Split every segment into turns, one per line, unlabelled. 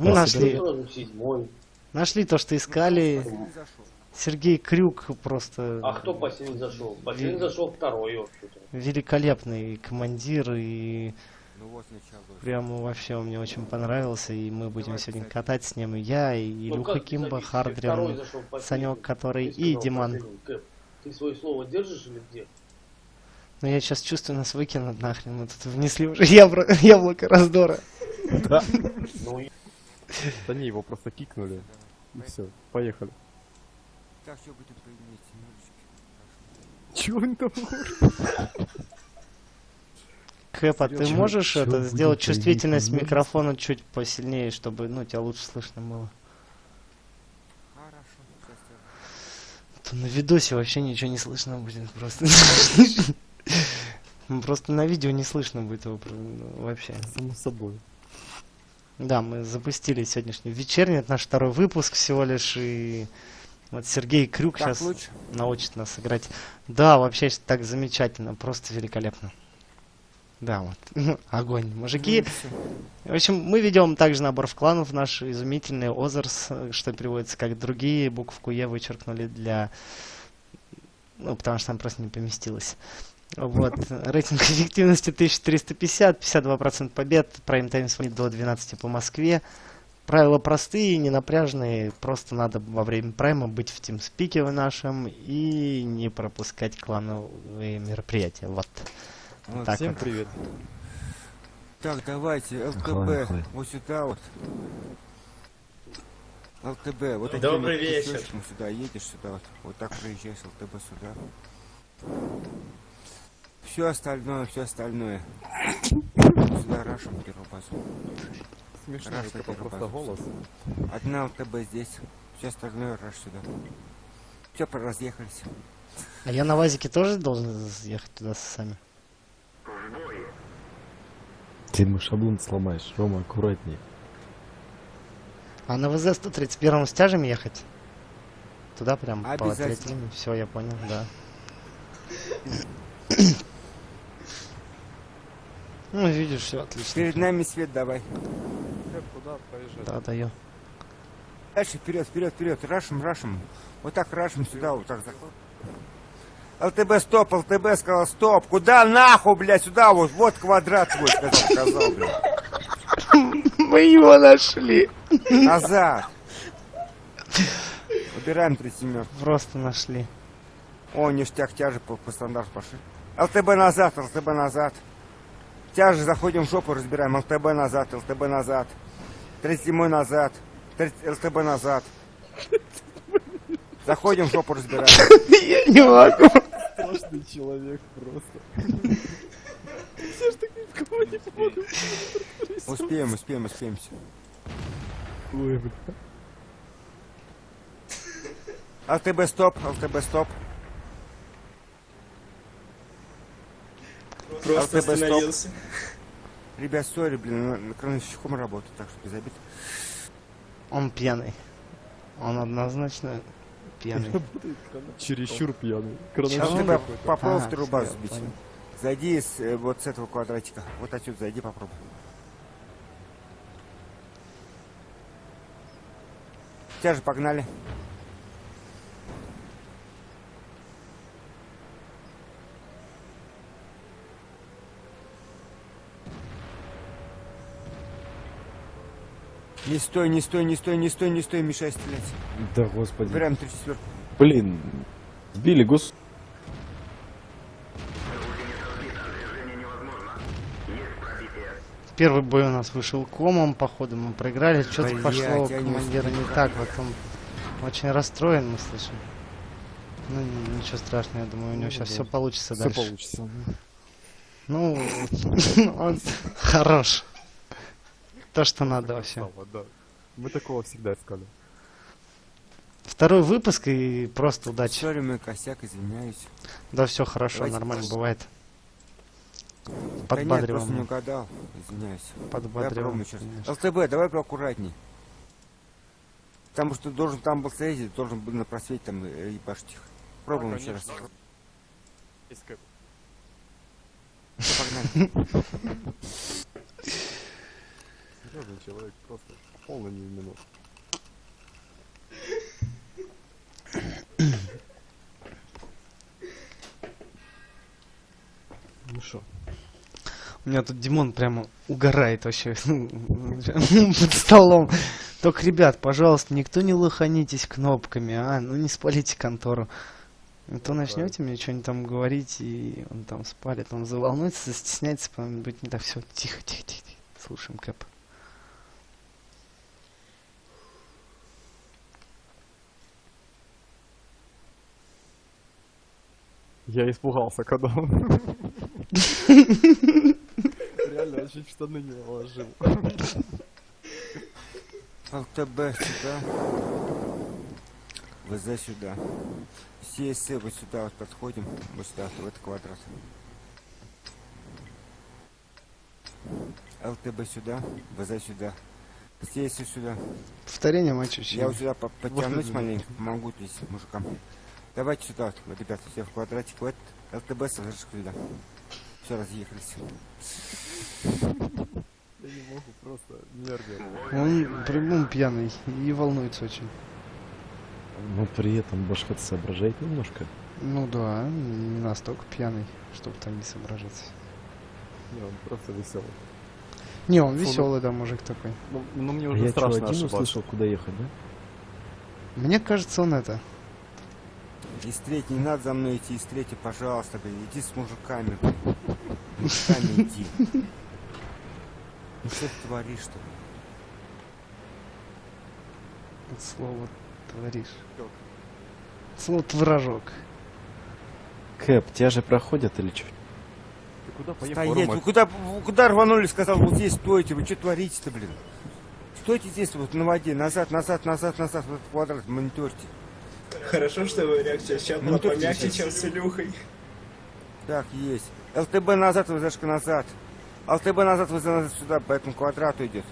Мы нашли, нашли то, что искали. Сергей Крюк просто
А кто последний зашел? Последний зашел второй вообще-то.
великолепный командир и
Ну вот
прямо вообще он мне очень понравился, и мы будем сегодня катать с ним и я, и
Ну,
Илюха
как
Кимба, Хардрин? Санек, который
Ты
и
сказал
Диман.
Ты свое слово держишь или где?
Но я сейчас чувствую, нас выкинут нахрен, мы тут внесли уже ябро- яблоко раздора.
Да.
И-
Да не, его просто кикнули. И все, поехали.
Так, что будем поиметь.
Чего они там?
Кэп, а ты можешь это
будет
сделать чувствительность микрофона чуть посильнее, чтобы ну тебя лучше слышно было?
Хорошо, сейчас я...
То на видосе вообще ничего не слышно будет просто. Просто на видео не слышно будет его вообще.
Само собой.
Да, мы запустили сегодняшний вечерний, это наш второй выпуск всего лишь, и вот Сергей Крюк
Так
сейчас
лучше?
научит нас играть. Да, вообще так замечательно, просто великолепно. Да, вот, огонь. Мужики,
Ну,
в общем, мы ведем также набор в кланов, наш изумительный Озерс, что переводится как другие, букву Е вычеркнули для... Ну, потому что там просто не поместилось. Вот, рейтинг эффективности 1350, 52% побед, прайм-тайм звонит до 12 по Москве. Правила простые, не напряжные, просто надо во время прайма быть в тимспике в нашем и не пропускать клановые мероприятия. Вот.
Вот,
Так
Всем
вот.
привет.
Так, давайте,
охуй.
вот сюда вот. ЛТБ, вот такими
Добрый вечер.
сюда едешь, сюда вот. Вот так проезжаешь ЛТБ сюда. Все остальное, все остальное. Сюда первую базу.
Смешно,
Раз
это просто голос.
Одна ЛТБ здесь, все остальное раш сюда. Все, разъехались.
А я на ВАЗике тоже должен ехать туда сами?
Ты ему шаблон сломаешь, Рома, аккуратней.
А на ВЗ 131 с тяжем ехать? Туда прям по линии? Все, я понял, да. Ну, видишь, все отлично.
Перед нами свет давай.
Куда проезжать?
Да, даю.
Дальше вперед, вперед, вперед. Рашим, рашим. Вот так рашим сюда, вот так заход. ЛТБ стоп, ЛТБ сказал стоп. Куда нахуй, блядь, сюда вот, вот квадрат твой, сказал, сказал, блядь.
Мы его нашли!
Назад. Убираем три семерку.
Просто нашли.
О, ништяк, тяжи по, по стандарту пошли. ЛТБ назад, ЛТБ назад. Тяжи, заходим в жопу, разбираем. ЛТБ назад, ЛТБ назад. 37 назад. 30 ЛТБ назад. Заходим в жопу, разбираем.
Я не могу.
Страшный человек просто.
Успеем, успеем, успеем. всё.
Ой, бля.
ЛТБ стоп, ЛТБ стоп.
Просто
стоп.
остановился.
Ребят, сори, блин, крановщиком работаю, так что без обид.
Он пьяный. Он однозначно пьяный.
Чересчур пьяный. Крановщик
тебя попробуй вторую базу
понял.
Зайди с, э, вот с этого квадратика. Вот отсюда зайди, попробуй. Тяжи, погнали. Не стой, не стой, не стой, не стой, не стой, мешай стрелять.
Да господи.
Прям три четверку.
Блин, сбили гос...
Первый бой у нас вышел комом, походу мы проиграли. Что-то пошло у
не
командира
успел
не так. Вот он очень расстроен, мы слышим. Ну, ничего страшного, я думаю, у него
Ну,
сейчас
да.
все получится
Все
дальше.
получится.
Ну, он хорош. То, что надо вообще.
Да. Мы такого всегда искали.
Второй выпуск и просто удачи.
Сори, мой косяк, извиняюсь.
Да, все хорошо,
Давайте
нормально
просто.
бывает.
Да нет,
Подбадриваем.
просто не угадал. Извиняюсь.
Подбадриваем.
ЛТБ, давай поаккуратней. Потому что должен там был стоять, должен был на просвете там э, ебашить их. Пробуем еще раз. Погнали.
Серьезный человек, просто полный минут. Ну что?
У меня тут Димон прямо угорает вообще под столом. Только, ребят, пожалуйста, никто не лоханитесь кнопками, а? Ну не спалите контору. А то начнете мне что-нибудь там говорить, и он там спалит, он заволнуется, застесняется, потом будет не так. Все, тихо, тихо, тихо. Слушаем Кэп.
Я испугался, когда он... Реально, чуть в штаны не наложил.
ЛТБ сюда. ВЗ сюда. Все эссе вот сюда вот подходим. Вот сюда, в этот квадрат. ЛТБ сюда. ВЗ сюда. Все эссе сюда.
Повторение матча
Я вот сюда по- подтянусь маленько, помогу здесь мужикам. Давайте сюда, вот, ребята, все в квадратик. Вот ЛТБ сюда. Все, разъехались.
Я не могу, просто нервы.
Он по-любому пьяный и волнуется очень.
Но при этом башка соображает немножко.
Ну да, не настолько пьяный, чтобы там не соображать.
Не, он просто веселый.
Не, он
Фу, ну-
веселый, да, мужик такой.
Ну, ну мне
А
уже
я
страшно
один
ошибаться.
услышал, куда ехать, да?
Мне кажется, он это.
Из третьей не надо за мной идти, из третьей, пожалуйста, блин, иди с мужиками. С Мужиками иди. Ну что ты творишь-то?
Вот слово творишь. Слово творожок.
Кэп, тебя же проходят или что?
Ты куда поехал,
Стоять, вы куда, вы куда рванули, сказал, вот здесь стойте, вы что творите-то, блин? Стойте здесь вот на воде, назад, назад, назад, назад, вот этот квадрат, мониторьте.
Хорошо, что реакция сейчас была
Ну, тут
помягче, чем с Илюхой.
Так, есть. ЛТБ назад, ВЗшка назад. ЛТБ назад, ВЗ назад сюда, по этому квадрату идет.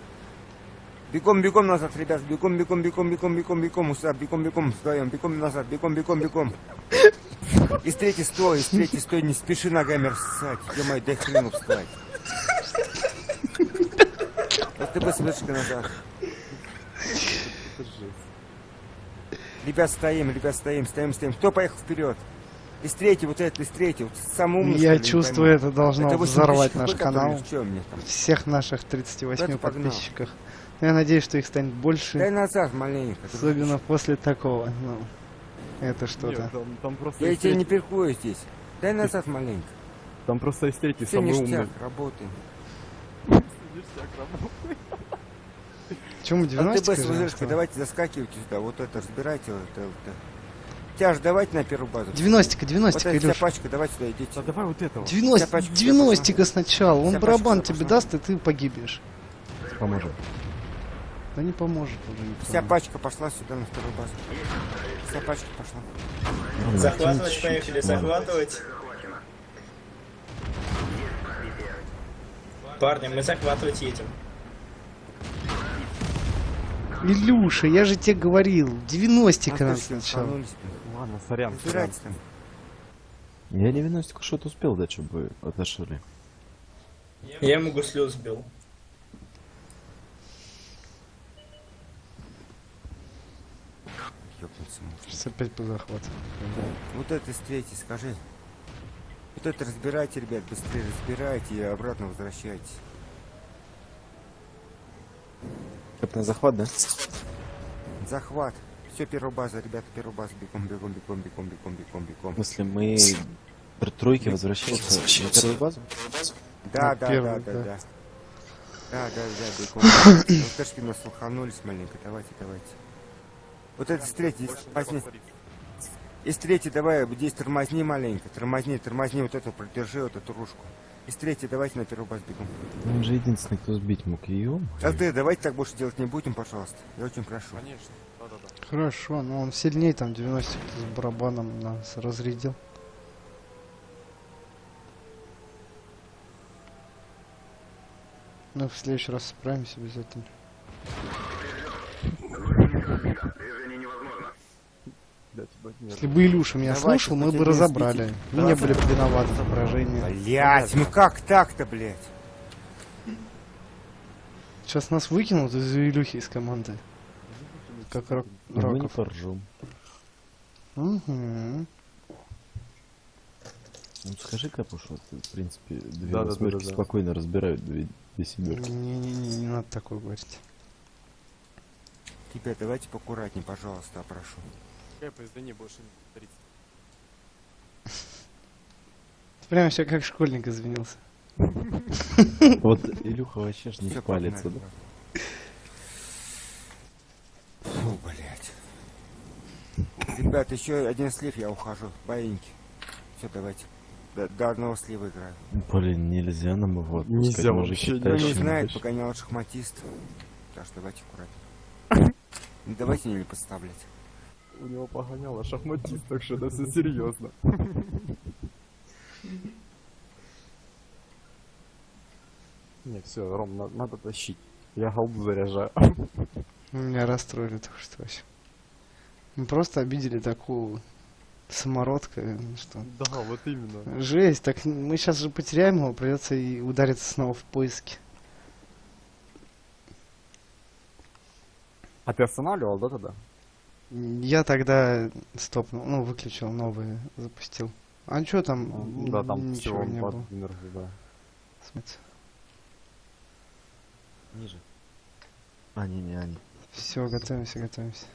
Бегом, бегом назад, ребят, бегом, бегом, бегом, бегом, бегом, бегом, сюда, бегом, бегом, вдвоем, бегом назад, бегом, бегом, бегом. Из третьей стой, из третьей стой, не спеши ногами рассать. Ё-моё, дай хрену встать. ЛТБ с назад.
Это жесть.
Ребят, стоим, ребят, стоим, стоим, стоим. Кто поехал вперед? Из третьей, вот этот, из третьей. Вот самый умный,
Я
что ли, не
чувствую, это должно
Это 8
взорвать наш канал. Всех наших 38
Куда ты погнал?
подписчиков. Я надеюсь, что их станет
Дай
больше.
назад маленько. ты
Особенно после такого. Ну, это что-то.
там, там просто
Я тебя не перкую здесь. Дай назад маленько.
Там просто из третьей
Все
самый
ништяк,
умный.
работаем.
Ништяк работает.
Чему
А ты
90
с ВЗшкой, давайте заскакивайте сюда. Вот это разбирайте. Вот это, вот это. Тяж, давайте на первую базу.
90
Вот
90
эта вся
Илюш.
пачка, давайте сюда идите.
Да давай вот этого.
90
Вся пачка
90 сначала. Он барабан тебе даст, и ты погибнешь.
Поможем.
Да не поможет уже. не
Вся
поможет.
пачка пошла сюда на вторую базу. Вся пачка пошла.
Ладно,
Захватывать, поехали,
Ладно.
захватывать. Парни, мы захватывать едем.
Илюша, я же тебе говорил, 90 надо сначала.
Ладно, сорян, сорян.
Я 90 что-то успел дать, чтобы отошли.
Я ему гуслю сбил.
Ёбнуться можно.
Сейчас опять по захвату.
Вот это с третьей, скажи. Вот это разбирайте, ребят, быстрее разбирайте и обратно возвращайтесь.
Кэп на захват, да?
Захват. Все, первая база, ребята, первая база. Бегом, бегом, бегом, бегом, бегом, бегом,
В
бегом.
смысле, мы при тройке возвращаемся на первую базу?
Да,
На
да, да, да,
да.
да. Да, да, да, бегом. Ташки нас лоханулись маленько. Давайте, давайте. Вот это с третьей, возьми. Из третьей давай, здесь тормозни маленько. Тормозни, тормозни вот эту, продержи вот эту ружку. Из третьей давайте на первую базу бегом.
Он же единственный, кто сбить мог ее.
ЛТ, давайте так больше делать не будем, пожалуйста. Я очень прошу.
Конечно, да-да-да.
Хорошо, но он сильнее, там 90 с барабаном нас разрядил. Ну, в следующий раз справимся обязательно.
Тебя нет.
Если бы Илюша меня
Давайте,
слушал, мы бы разобрали. Мы не были бы виноваты поражении.
Блять, ну как так-то, блядь?
Сейчас нас выкинут из Илюхи из команды. Как рок...
Ну, мы не
Роков.
поржем.
Угу.
Ну скажи, Капуш, вот, в принципе, две
Да-да-да-да-да.
восьмерки спокойно разбирают две, две семерки.
Не-не-не, не надо такое говорить.
Ребят, давайте поаккуратнее, пожалуйста, прошу.
Кэп, извини, больше не повторится.
Прям все как школьник извинился.
Вот Илюха вообще ж не
Всё,
палится,
погнали.
да?
Фу, блядь. Ребят, еще один слив, я ухожу. Боиньки. Все, давайте. До, до одного слива играю.
Блин, нельзя нам его отпускать,
Нельзя
мужики,
вообще,
Кто не знает, погонял шахматист. Так что давайте аккуратнее. Не давайте не подставлять.
У него погоняло шахматист, так что это все серьезно. Не, все, Ром, на- надо тащить. Я голду заряжаю.
Меня расстроили только что вообще. Мы просто обидели такую самородка, что...
Да, вот именно.
Жесть, так мы сейчас же потеряем его, придется и удариться снова в поиски.
А ты останавливал, да, тогда?
Я тогда стопнул, ну, выключил новые, запустил. А что там?
Ну, Да, там
Ничего не было.
энерго, да.
Смысле?
Ниже. А, не, не, они.
Все, готовимся, готовимся.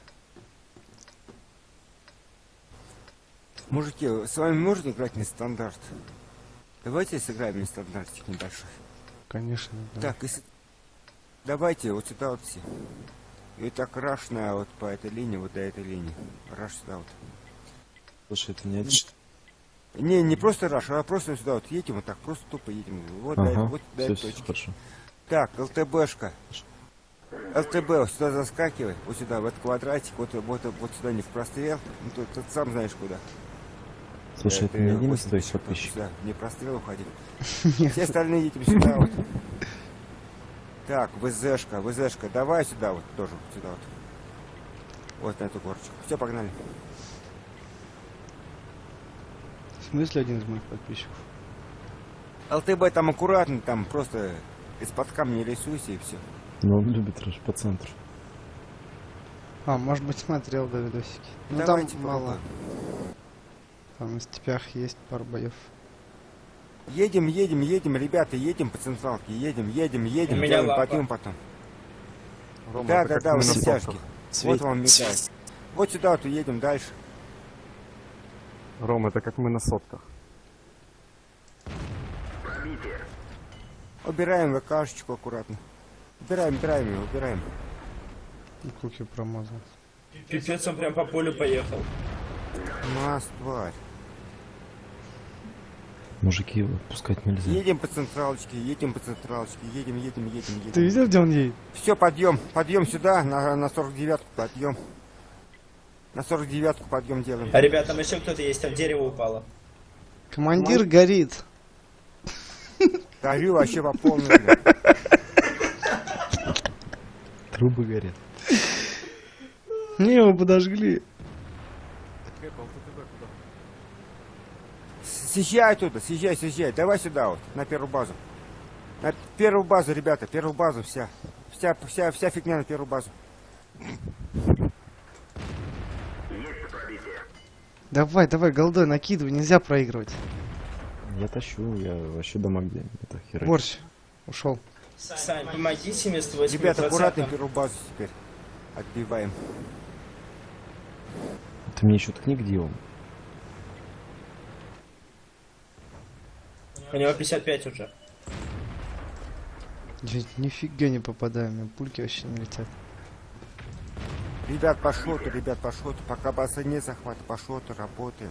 Мужики, с вами можно играть не стандарт? Давайте сыграем не стандартик небольшой.
Конечно. да.
Так, если... Давайте вот сюда вот все. И так раш на вот по этой линии, вот до этой линии. Раш сюда вот.
Слушай, это не один.
Не, не просто раш, а просто сюда вот едем, вот так, просто тупо едем. Вот, до,
Ага,
этой- вот до
все,
этой
все,
точки.
хорошо.
Так, ЛТБшка. ЛТБ, вот сюда заскакивай, вот сюда, в этот квадратик, вот, вот, вот сюда не в прострел. Ну, тут, тут сам знаешь куда.
Слушай, это не
Э,
один из
80
твоих подписчиков?
Сюда, не прострел уходи. Все остальные едем сюда вот. Так, ВЗшка, ВЗшка, давай сюда вот, тоже сюда вот. Вот на эту горочку. Все, погнали.
В смысле один из моих подписчиков?
ЛТБ там аккуратно, там просто из-под камня рисуйся и все.
Но он любит раш по центру.
А, может быть, смотрел да, видосики. Ну
Давайте
там мало.
попробуем.
Там на степях есть пару боев.
Едем, едем, едем, ребята, едем по централке, едем, едем, едем,
У
делаем
лапа.
подъем потом.
Рома,
Да, да, да,
мы
вот
на
на
сотках.
стяжке.
Свет-
Вот вам мигает. Вот сюда вот уедем дальше.
Ром, это как мы на сотках.
Убираем ВКшечку аккуратно. Убираем, убираем его, убираем.
И Куки промазал.
Пипец, он прям по полю поехал.
Нас, тварь.
Мужики его отпускать нельзя.
Едем по централочке, едем по централочке, едем, едем, едем, едем.
Ты видел, где он едет?
Все, подъем, подъем сюда, на, на 49-ку подъем. На 49-ку подъем делаем.
А ребят, там еще кто-то есть, там дерево упало.
Командир горит.
Горю вообще по полной.
Трубы горят.
Не, его подожгли.
Кэп, а вот это куда?
Съезжай оттуда, съезжай, съезжай. Давай сюда вот, на первую базу. На первую базу, ребята, первую базу вся. Вся, вся, вся фигня на первую базу.
Давай, давай, голдой, накидывай, нельзя проигрывать.
Я тащу, я вообще дома где. Это херня.
Борщ, ушел.
Сань, помогите мне с 8
Ребята, аккуратно первую базу теперь. Отбиваем.
Ты мне еще ткни, где он.
У него 55 уже.
Я нифига не попадаю, у меня пульки вообще не летят.
Ребят, по шоту, ребят, по шоту. Пока база не захвата, по шоту работаем.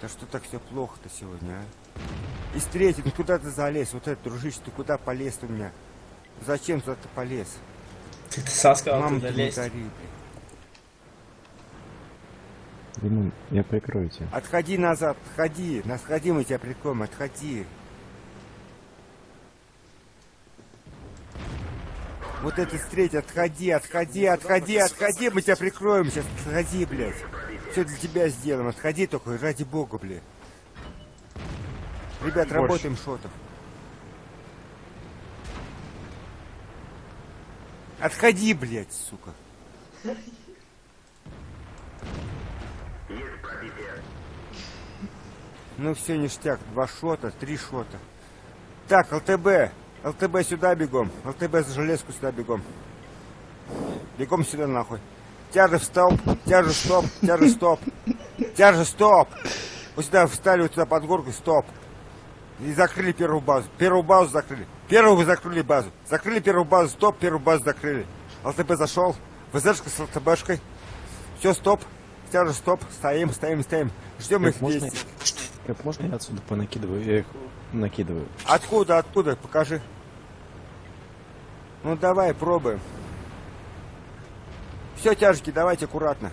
Да что так все плохо-то сегодня, а? Из третьей, ну куда ты залез? Вот это, дружище, ты куда полез у меня? Зачем туда ты полез?
Ты, ты сам сказал
Мама, ты не
лезть.
гори, блин.
Димон, я прикрою тебя.
Отходи назад, отходи. Нас мы тебя прикроем, отходи. Вот это встреть, отходи, отходи, отходи, отходи, мы тебя прикроем сейчас, отходи, блядь. Все для тебя сделаем, отходи только, ради бога, блядь. Ребят,
Больше.
работаем шотов. Отходи, блядь, сука. Ну все, ништяк. Два шота, три шота. Так, ЛТБ. ЛТБ сюда бегом. ЛТБ за железку сюда бегом. Бегом сюда нахуй. Тяжи в стоп, тяжи стоп, тяжи стоп. Тяжи стоп. Вот сюда встали, вот сюда под горку, стоп. И закрыли первую базу. Первую базу закрыли. Первую вы закрыли базу. Закрыли первую базу, стоп, первую базу закрыли. ЛТБ зашел. ВЗшка с ЛТБшкой. Все, стоп. Тяжи, стоп. Стоим, стоим, стоим. Ждем их
Как как можно я отсюда понакидываю? Я их накидываю.
Откуда, откуда? Покажи. Ну давай, пробуем. Все, тяжки, давайте аккуратно.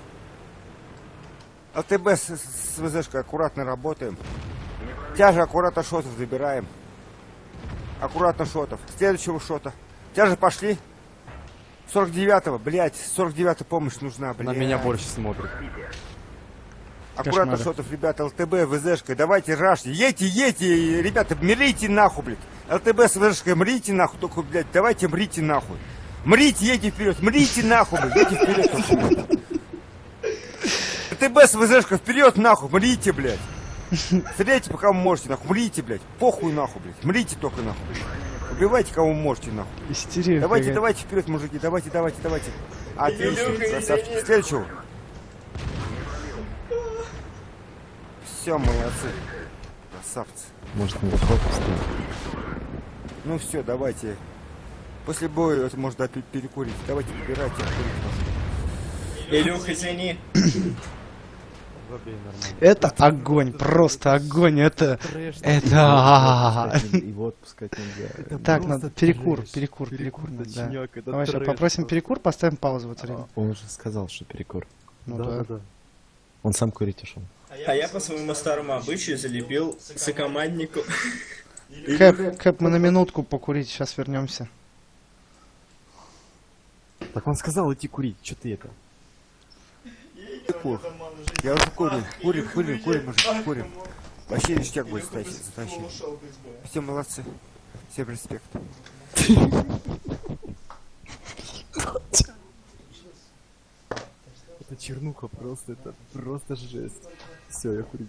ЛТБ с, с ВЗшкой аккуратно работаем. Тяжи аккуратно шотов забираем. Аккуратно шотов. Следующего шота. Тяжи пошли. 49-го, блядь, 49-я помощь нужна,
На
блядь.
меня больше смотрит.
Аккуратно
Кошмары.
шотов, ребята, ЛТБ, ВЗшкой, давайте рашьте. Едьте, едьте, ребята, мрите нахуй, блядь. ЛТБ с ВЗшкой, мрите нахуй, только, блядь, давайте мрите нахуй. Мрите, едьте вперед, мрите нахуй, блядь, едьте вперед. ЛТБ с ВЗшкой, вперед нахуй, мрите, блядь. Стреляйте, пока вы можете, нахуй, мрите, блядь. Похуй нахуй, блядь, мрите только нахуй, блядь. Убивайте, кого можете, нахуй.
Истерия.
Давайте, давайте вперед, мужики, давайте, давайте, давайте. Отлично, красавчики. Следующего. Все, молодцы. Красавцы.
Может, на выход поставить?
Ну все, давайте. После боя это можно перекурить. Давайте выбирайте. курить.
Илюх, извини.
Это огонь, просто огонь, это... Это...
Его отпускать нельзя.
Так,
просто
надо перекур, перекур, перекур, Давай сейчас попросим перекур, поставим паузу в это время.
Он уже сказал, что перекур.
Ну
да,
да.
да, да.
Он сам курить ушел.
А я по своему старому обычаю залепил сокоманднику.
Кэп, Кэп, мы на минутку покурить, сейчас вернемся.
Так он сказал идти курить, что ты это?
Кур. Я уже курю. Курим, курим, курим, мужики, курим. Вообще ништяк будет затащить. затащить. Все молодцы. Всем респект.
Это чернуха просто, это просто жесть. Все, я курить.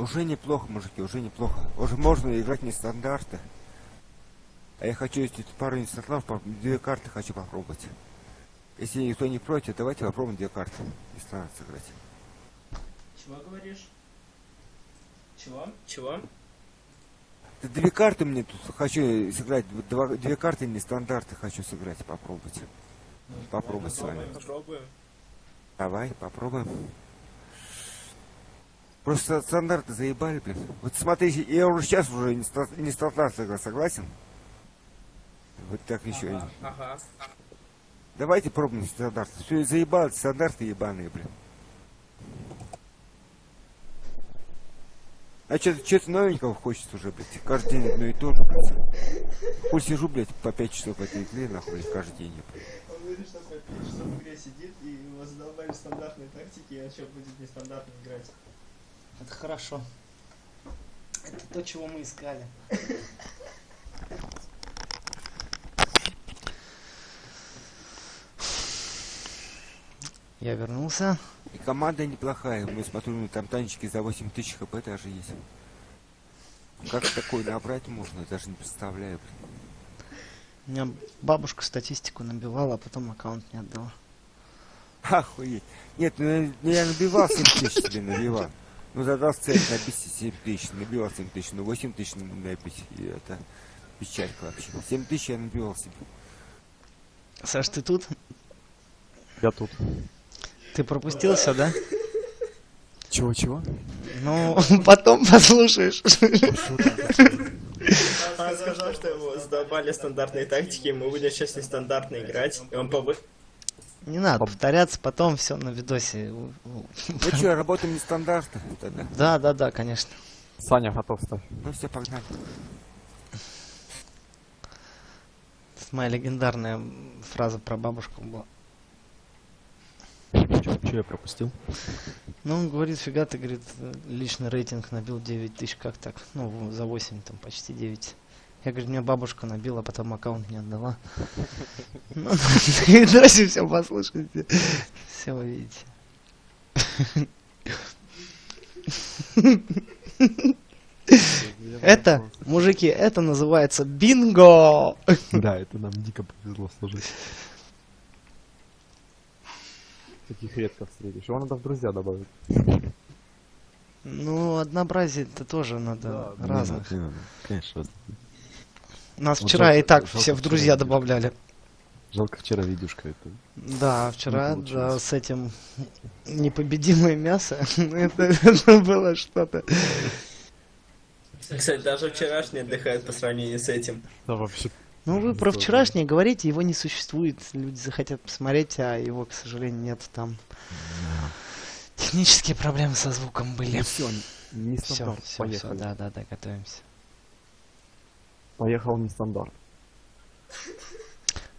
Уже неплохо, мужики, уже неплохо. Уже можно играть не стандарты. А я хочу, тут пару нестандартов, две карты хочу попробовать. Если никто не против, давайте попробуем две карты. Не стандарт сыграть.
Чего говоришь? Чего? Чего?
Да две карты мне тут хочу сыграть. Два, две карты нестандарты хочу сыграть, попробовать. Попробовать с вами.
Попробуем.
Давай, попробуем. Просто стандарты заебали, блин. Вот смотрите, я уже сейчас уже не, ста- не согласен? Вот так еще.
Ага, ага.
Давайте пробуем стандарты. Все, заебало, стандарты ебаные, блин. А что-то что новенького хочется уже, блядь. Каждый день одно и то же, блядь. Пусть сижу, блядь, по 5 часов в этой игре, нахуй, блядь, каждый день, блядь.
Он говорит, что по 5 часов в игре сидит и его задолбали стандартные тактики, а что будет нестандартно играть.
Это хорошо. Это то, чего мы искали. Я вернулся.
И команда неплохая. Мы смотрим, там танчики за 8 тысяч хп даже есть. Как такое набрать можно, даже не представляю, блин.
У меня бабушка статистику набивала, а потом аккаунт не отдала.
Охуеть. Нет, ну я, ну, набивал 7 тысяч себе, набивал. Ну задал цель набить 7 тысяч, набивал 7 тысяч, ну 8 тысяч набить, и это печалька вообще. 7 тысяч я набивал себе.
Саш, ты тут?
Я тут.
Ты пропустился, да?
Чего-чего?
Ну, потом послушаешь.
Он сказал, что его задолбали стандартные тактики, мы будем сейчас нестандартно играть. И он повы...
Не надо повторяться, потом все на видосе.
Ну что, работаем нестандартно тогда.
Да, да, да, конечно.
Саня, готов ставь.
Ну все, погнали.
Это моя легендарная фраза про бабушку была.
Че я пропустил?
Ну, он говорит, фига ты, говорит, личный рейтинг набил 9 тысяч, как так? Ну, за 8, там, почти 9. Я говорю, мне бабушка набила, потом аккаунт не отдала. Ну, давайте все послушайте. Все вы видите. Это, мужики, это называется бинго!
Да, это нам дико повезло сложить.
Таких редко встретишь. Его надо в друзья добавить.
Ну, однообразие это тоже надо
Не
разных.
надо, не надо. Конечно, разных.
Нас
Вот
вчера и
жалко-
так
жалко
все в
вчера
друзья
видюшку.
добавляли.
Жалко вчера видюшка это.
Да, вчера, да, с этим непобедимое мясо, это, было что-то.
Кстати, даже вчерашний отдыхает по сравнению с этим.
Да вообще.
Ну, вы про вчерашнее говорите, его не существует. Люди захотят посмотреть, а его, к сожалению, нет там. Технические проблемы со звуком были.
Ну все, не
Все,
стандарт.
все, все, да, да, да, готовимся.
Поехал не стандарт.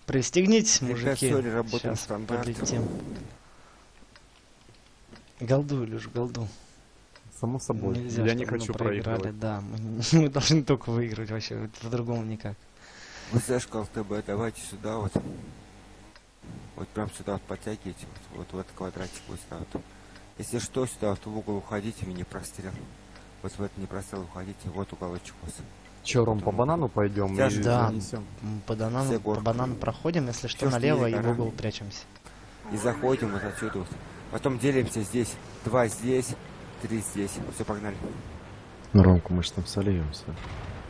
Пристегнитесь, мужики. Сейчас подлетим. Голду, Илюш, голду.
Само собой.
Нельзя,
я не хочу проигрывать.
Да, мы, мы должны только выиграть вообще, по-другому никак.
Вот знаешь, КЛТБ, давайте сюда вот. Вот прям сюда вот подтягивайте, вот, вот в этот квадратик вот сюда вот. Если что, сюда вот в угол уходите, в непрострел. Вот в этот непрострел уходите, вот уголочек у вас.
Че, Ром, по банану пойдем
Сейчас
и
же-
Да.
занесем?
По банану, по банану проходим, если что,
что
налево и в угол прячемся.
И заходим вот отсюда вот. Потом делимся здесь. Два здесь, три здесь. Все, погнали.
Ну, Ромку, мы же там сольемся.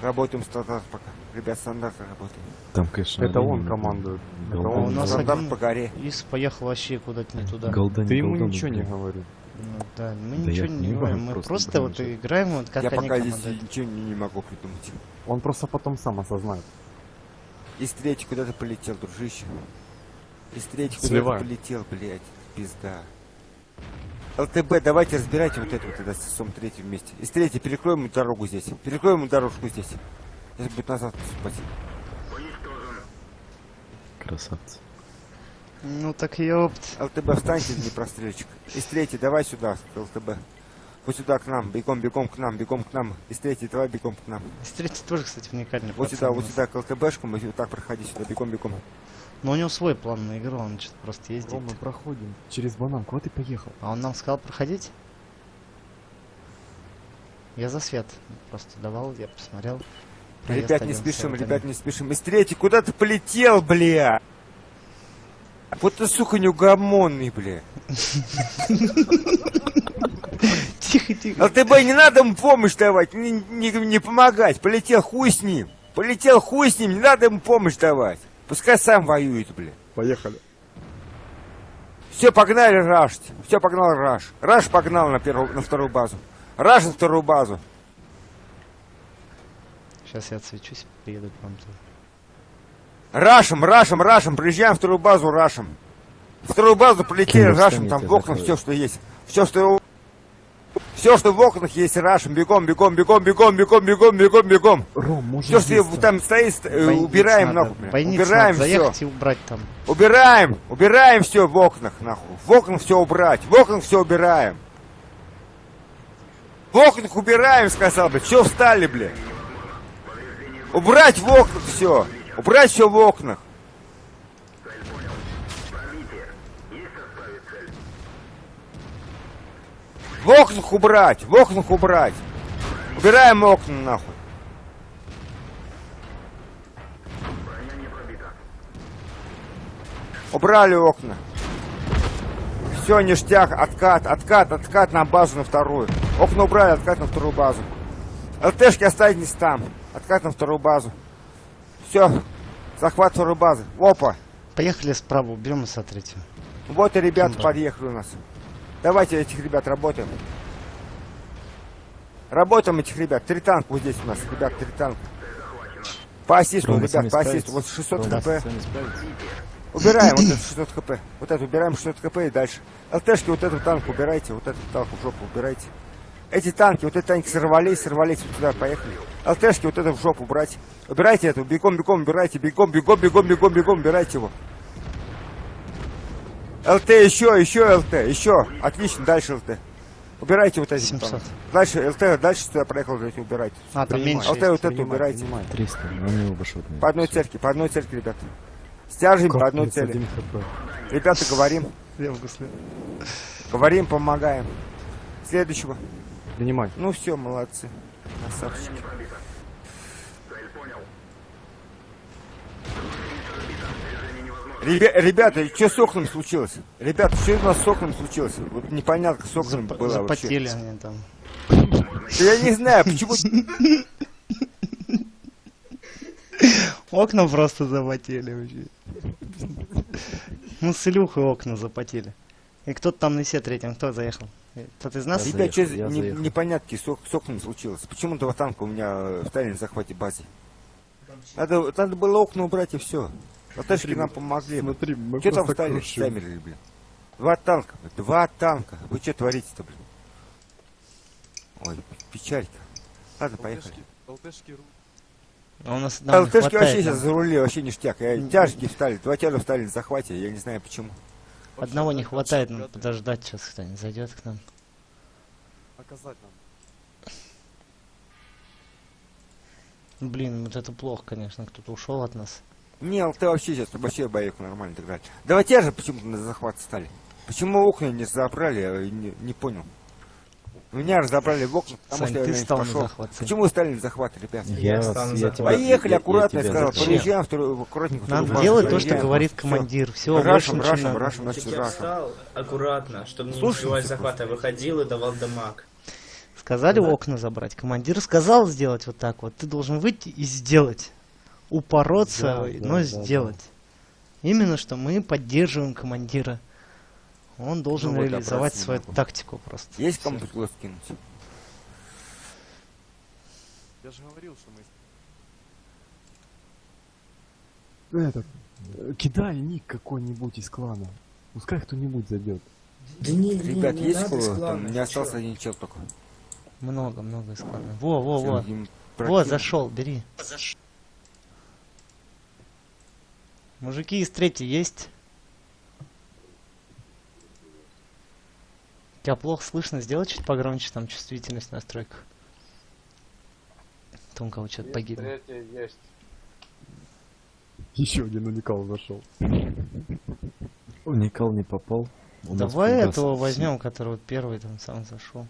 Работаем стандарт пока. Ребят, стандарт работаем.
Там, конечно,
Это он командует. Это
Голда
А у нас.
Стандарт по горе.
Ис поехал вообще куда-то не туда.
Голда не
Ты ему ничего не говори.
Ну, да, мы
Да
ничего не говорим, мы
просто
просто вот играем вот как
Я
они
пока здесь ничего не, не могу придумать.
Он просто потом сам осознает.
Из третий куда-то полетел, дружище. Из третий куда-то полетел, блядь. Пизда. ЛТБ, давайте разбирайте вот это вот тогда с СОМ третьим вместе. Из третьей перекроем ему дорогу здесь. Перекроем ему дорожку здесь. Сейчас будет назад наступать.
Красавцы.
Ну так ёпт.
ЛТБ, встаньте, не прострельчик. Из третьей, давай сюда, ЛТБ. Вот сюда к нам, бегом, бегом к нам, бегом к нам. Из третьей, давай бегом к нам.
С третьей тоже, кстати, уникальный
Вот сюда, вот сюда к ЛТБшку, мы вот так проходи сюда, бегом, бегом.
Но у него свой план на игру, он что-то просто ездит.
Рома, проходим. Через банан. Куда ты поехал?
А он нам сказал проходить? Я за свет просто давал, я посмотрел.
Ребят, не спешим, ребят, не спешим. Из третьей, куда ты полетел, бля? Вот ты, сука, неугомонный, бля.
Тихо, тихо.
ЛТБ, не надо ему помощь давать, не, не, не помогать. Полетел хуй с ним. Полетел хуй с ним, не надо ему помощь давать. Пускай сам воюет, бля.
Поехали.
Все, погнали рашить. Все, погнал раш. Раш погнал на, первую, на вторую базу. Раш на вторую базу.
Сейчас я отсвечусь, приеду к вам тут.
Рашем, рашем, рашем. Приезжаем в вторую базу, рашем. Вторую базу полетели, рашем, там в окнах все, что есть. Все, что все, что в окнах есть, рашем, бегом, бегом, бегом, бегом, бегом, бегом, бегом, бегом.
Ром,
Все, что там стоит, э, убираем
надо,
нахуй. Убираем
надо
все.
и убрать там.
Убираем, убираем все в окнах, нахуй. В окнах все убрать, в окнах все убираем. В окнах убираем, сказал, блядь. Все встали, блядь. Убрать в окнах все. Убрать все в окнах. В окнах убрать, в окнах убрать. Убираем окна, нахуй. Убрали окна. Все, ништяк, откат, откат, откат на базу на вторую. Окна убрали, откат на вторую базу. ЛТшки останетесь там. Откат на вторую базу. Все, захват второй базы. Опа.
Поехали справа, уберем ИСа третью.
Вот и ребята
Да.
подъехали у нас. Давайте этих ребят работаем. Работаем этих ребят. Три танка вот здесь у нас, ребят, три танка. По ассисту, ребят, по ассисту. Вот 600
Рома,
хп. Убираем вот это 600 хп. Вот это убираем 600 хп и дальше. ЛТшки вот этот танк убирайте, вот этот танк в жопу убирайте. Эти танки, вот эти танки сорвались, сорвались вот сюда, поехали. ЛТшки вот это в жопу брать. Убирайте эту, бегом, бегом, убирайте, бегом, бегом, бегом, бегом, бегом, убирайте его. ЛТ, еще, еще ЛТ, еще. Отлично, дальше ЛТ. Убирайте вот эти
700.
танки. Дальше ЛТ, дальше сюда проехал, давайте убирайте.
А, там
Принимай.
меньше
ЛТ
есть.
вот это
Принимай,
убирайте.
принимай.
300, они оба шотные.
По одной цельке, по одной цельке, ребята. Стяжем по одной цели.
31 хп.
Ребята, говорим, говорим, помогаем. Следующего.
Принимай.
Ну все, молодцы. Красавчики. Ребя- ребята, что с окнами случилось? Ребята, что у нас с окнами случилось? Вот непонятно, с окнами
Зап-
было вообще.
Запотели они там.
Да Я не знаю, почему...
Окна просто запотели вообще. Мы с Илюхой окна запотели. И кто-то там на се третьем, кто заехал? Кто-то из нас?
Я
что
заехал, я заехал.
непонятки с, ок- с окнами случилось? Почему два танка у меня встали на захвате базе? Надо, надо было окна убрать и все. Латышки нам помогли.
Смотри, мы
Что там
крушим.
замерли, блин? Два танка, два танка. Вы что творите-то, блин? Ой, печалька. Ладно, поехали.
ЛТшки
А у нас нам не
ЛТшки вообще сейчас
нам
зарулили, вообще ништяк. Я, тяжки встали, два тяжа встали на захвате, я не знаю почему.
Одного не хватает, надо подождать, сейчас кто-нибудь зайдет к нам.
Оказать нам.
Блин, вот это плохо, конечно, кто-то ушел от нас.
Не, ЛТ вообще сейчас вообще боек нормально далее. Два тяжа почему-то на захват стали. Почему окна не забрали, я не, не понял. Меня разобрали в окна, потому
Сань,
что я
ты стал на
пошел.
захват, Сань.
Почему вы стали на захват, ребят?
Я,
Я
вас-
стану
я тебя-
Поехали,
я- я
аккуратно, я
тебя
сказал. Проезжаем вторую, аккуратненько.
Надо
вторую
делать то, что говорит командир. Все, надо.
рашем,
Так
значит,
я
рашем.
встал аккуратно, чтобы не
просто.
захвата, выходил и давал дамаг.
Сказали
Да.
окна забрать. Командир сказал сделать вот так вот. Ты должен выйти и сделать. Упороться,
Да,
но
да, да,
сделать. Именно что мы поддерживаем командира. Он должен
Ну
реализовать
не
свою
могу.
тактику просто.
Есть
Всё.
кому-то глаз кинуть?
Я же говорил, что мы...
Этот, э, кидай ник какой-нибудь из клана. Пускай кто-нибудь зайдет.
Да не,
Ребят, есть кто? Там не остался один чел только.
Много, много складно. Во, во, во. Вот,
прокинул.
зашел, бери. Мужики из третьей есть? Тебя плохо слышно, сделай чуть погромче, там чувствительность в настройках. Там у кого что-то погибло.
есть.
Еще один уникал зашел. Уникал не попал. У
Давай этого возьмем, который вот первый там сам зашел.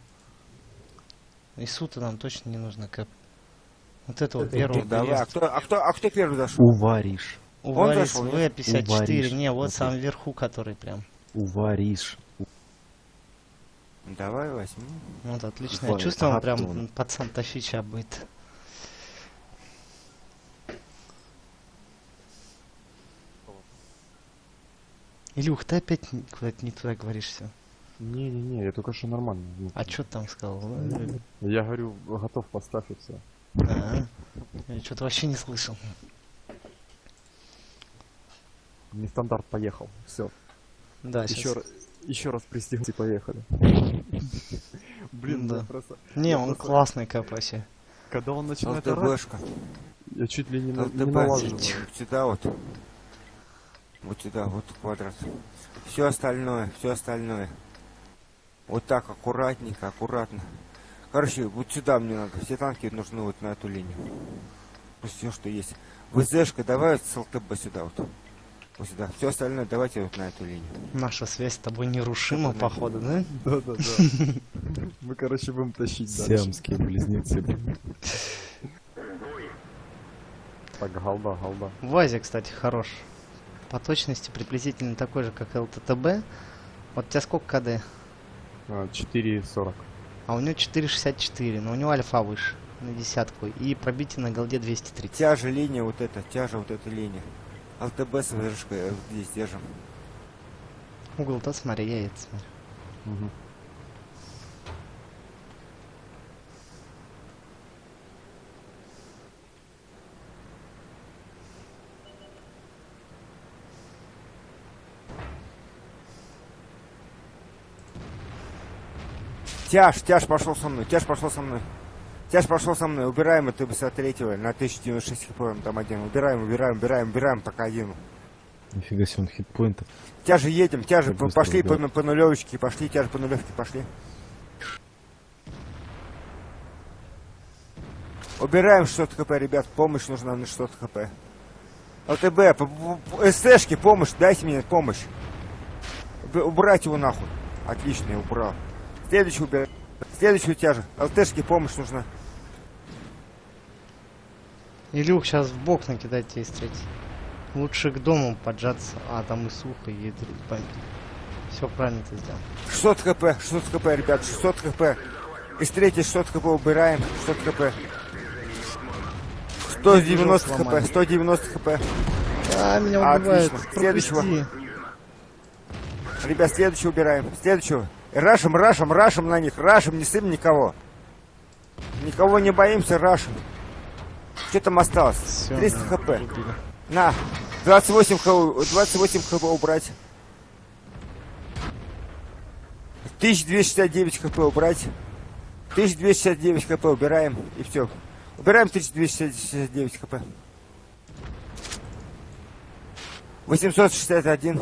И сута нам точно не нужно, Кэп. Вот этого
Это
первого
давай, а кто, а кто, а кто первый зашел? Зашел, нет?
В54.
Увариш.
Не, вот
Вот
сам вверху, который прям.
Уваришь.
Давай возьми.
Вот, отличное
Увариш.
чувство, он
Ага,
прям пацан тащить сейчас будет. Илюх, ты опять куда-то не туда говоришь все.
Не-не-не, я только что нормально. Ну,
А что там сказал?
Я говорю, готов поставь и все.
А, Я что-то вообще не слышал.
Нестандарт поехал. Все.
Да,
Еще,
сейчас.
Еще раз пристегнуть и поехали. Блин,
Да.
я просто...
Не, он
просто-
классный вообще.
Когда он начинает орать, я чуть ли не, на, не налаживаю.
Вот сюда вот. Вот сюда, вот квадрат. Все остальное, все остальное. Вот так, аккуратненько, аккуратно. Короче, вот сюда мне надо. Все танки нужны вот на эту линию. Все, что есть. ВЗшка, давай с ЛТБ сюда вот. Вот сюда. Все остальное давайте вот на эту линию.
Наша связь с тобой нерушима, походу, да?
Да-да-да. Мы, короче, будем тащить дальше.
Сиамские близнецы.
Так, голда, голда.
Вазе, кстати, хорош. По точности приблизительно такой же, как ЛТТБ. Вот у тебя сколько КД?
А, 4.40.
А у него 4,64, но у него альфа выше на десятку. И пробитие на голде 230.
Тяжа линия вот эта, тяжа вот эта линия. ЛТБ с ВЗшкой э, здесь держим.
Угол-то смотри, я это смотрю.
Мгм.
Тяж, тяж пошел со мной, тяж пошел со мной. Тяж пошел со мной, убираем это с третьего на 1096 хп, он там один. Убираем, убираем, убираем, убираем, пока один.
Нифига себе, он хитпоинтов.
Тяжи едем, тяжи, по- пошли по, по нулевочке, пошли, тяжи по нулевке, пошли. Убираем 600 хп, ребят, помощь нужна на 600 хп. ЛТБ, СТшки, помощь, дайте мне помощь. Уб- Убрать его нахуй. Отлично, я убрал. Следующий убираем. Следующую тяжи. ЛТшки, помощь нужна.
Илюх, сейчас в бок накидать тебе третьей. Лучше к дому поджаться. А, там и сухо, и Все правильно ты сделал.
600 хп, 600 хп, ребят, 600 хп. Из третьей 600 хп убираем, 600 хп. 190 хп,
сломали.
190 хп.
А, меня убивают.
Отлично. Следующего. Ребят, следующего убираем. Следующего. Рашим, рашим, рашим на них. Рашим, не сым никого. Никого не боимся, рашим. Что там осталось?
Всё,
300
да,
хп.
убили.
На. 28 хп, 28 хп убрать. 1269 хп убрать. 1269 хп убираем. И все. Убираем 1269 хп. 861.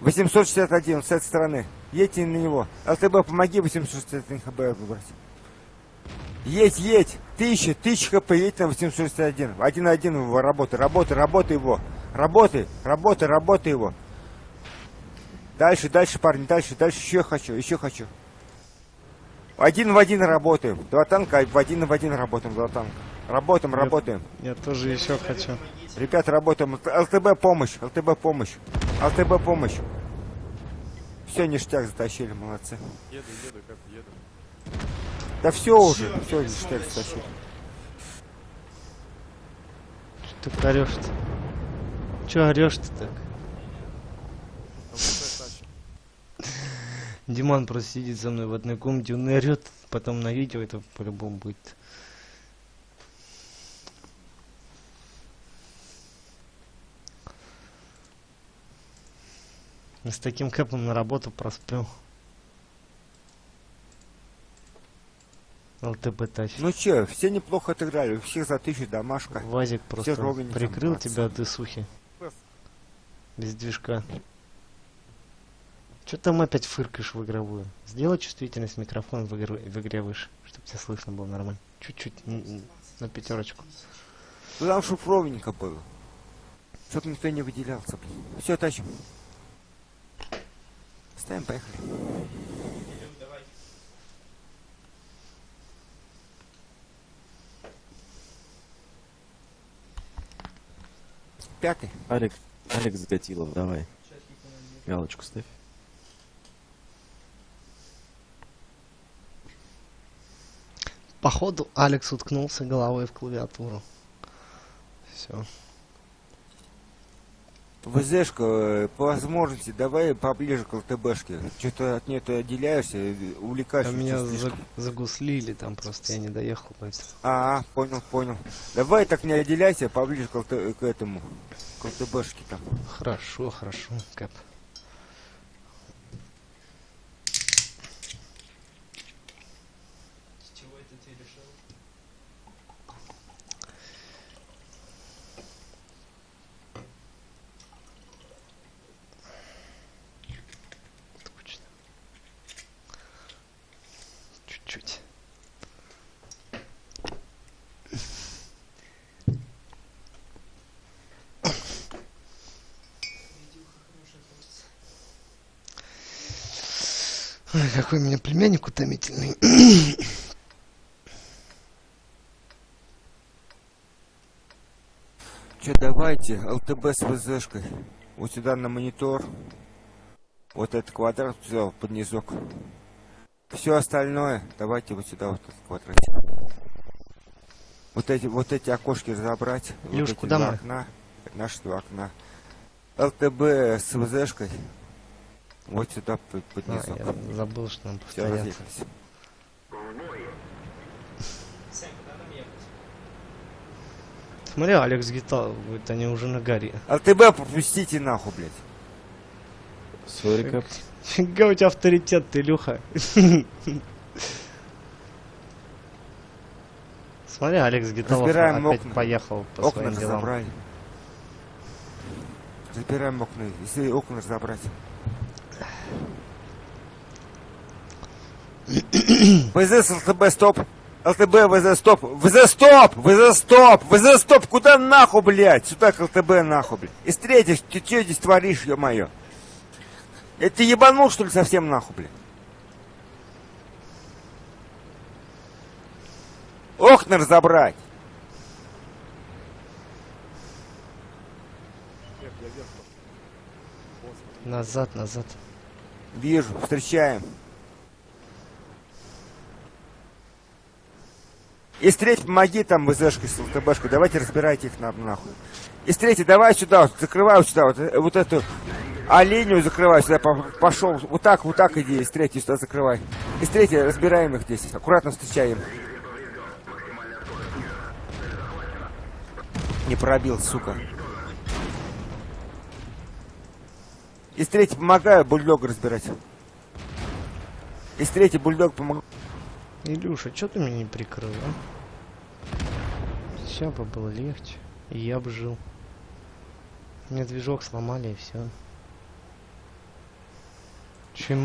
861 с этой стороны. Едьте на него. ЛТБ, помоги 861 хп выбрать. Едь, едь. Тысяча, тысяча хп, едь на 861. Один на один его работай, работай, работай его. Работай, работай, работай его. Дальше, дальше, парни, дальше, дальше еще хочу, еще хочу. Один в один работаем. Два танка, в один в один работаем, два танка. Работаем,
Нет.
работаем.
Я тоже еще хочу.
Ребята, работаем. ЛТБ помощь, ЛТБ помощь. ЛТБ помощь. Все, ништяк затащили, молодцы.
Еду, еду, как еду.
Да все уже, все, ништяк затащили.
Что ты орешь-то? Че орешь-то так? Диман просто сидит со мной в одной комнате, он орет, потом на видео это по-любому будет. С таким кэпом на работу просплю. ЛТБ тач.
Ну че, все неплохо отыграли, у всех за тысячу домашка.
Вазик просто прикрыл тебя от дысухи. Без движка. Че там опять фыркаешь в игровую? Сделай чувствительность микрофона в, игру- в игре выше, чтобы тебя слышно было нормально. Чуть-чуть на пятерочку.
Ну там чтоб ровненько было. Чтоб никто не выделялся. Все, тащим. Ставим, поехали. Пятый.
Алекс, Алекс Гатилов, давай. Галочку ставь.
Походу, Алекс уткнулся головой в клавиатуру. Все.
ВЗшка, э, по возможности, давай поближе к ЛТБшке. Что-то от нее ты отделяешься, э, увлекаешься.
меня
слишком.
за- загуслили, там просто я не доехал, поэтому.
А, понял, понял. Давай так не отделяйся, поближе к, ЛТ к этому, к ЛТБшке там.
Хорошо, хорошо, Кэп.
С чего это ты решил?
Точно. Чуть-чуть. Ой, какой у меня племянник утомительный.
Че, давайте, ЛТБ с ВЗшкой. Вот сюда на монитор. Вот этот квадрат взял под низок. Все остальное, давайте вот сюда вот этот квадратик. Вот эти, вот эти окошки разобрать. вот
Илюш,
эти
куда
два
мы?
окна. Наши два окна. ЛТБ с ВЗшкой. Вот сюда под, под
А, я забыл, что нам повторяться. Смотри, Алекс Гитал, говорит, они уже на горе.
ЛТБ пропустите нахуй, блядь.
Сори, Кэп.
Фига у тебя авторитет, ты, Илюха. Смотри, Алекс Гиталов
Разбираем
опять
окна.
поехал по
окна
своим делам.
разобрали. Разбираем окна. Если окна разобрать. ВЗ с ЛТБ стоп. ЛТБ, ВЗ стоп. ВЗ стоп! ВЗ стоп! ВЗ стоп! Куда нахуй, блядь? Сюда к ЛТБ нахуй, блядь. И встретишь, ты что здесь творишь, ё-моё? Это ты ебанул, что ли, совсем нахуй, блядь? Окна разобрать.
Назад, назад.
Вижу, встречаем. Из третьей помоги там ВЗшкой с ЛТБшкой, давайте разбирайте их на, нахуй. Из третьей давай сюда, вот, закрывай сюда, вот, э, вот эту оленю закрывай сюда, по- пошел, вот так, вот так иди, из третьей сюда закрывай. Из третьей разбираем их здесь, аккуратно встречаем. Не пробил, сука. Из третьей помогаю бульдог разбирать. Из третьей бульдог помогаю.
Илюша, что ты меня не прикрыл, а? Все бы было легче. И я бы жил. Мне движок сломали и все.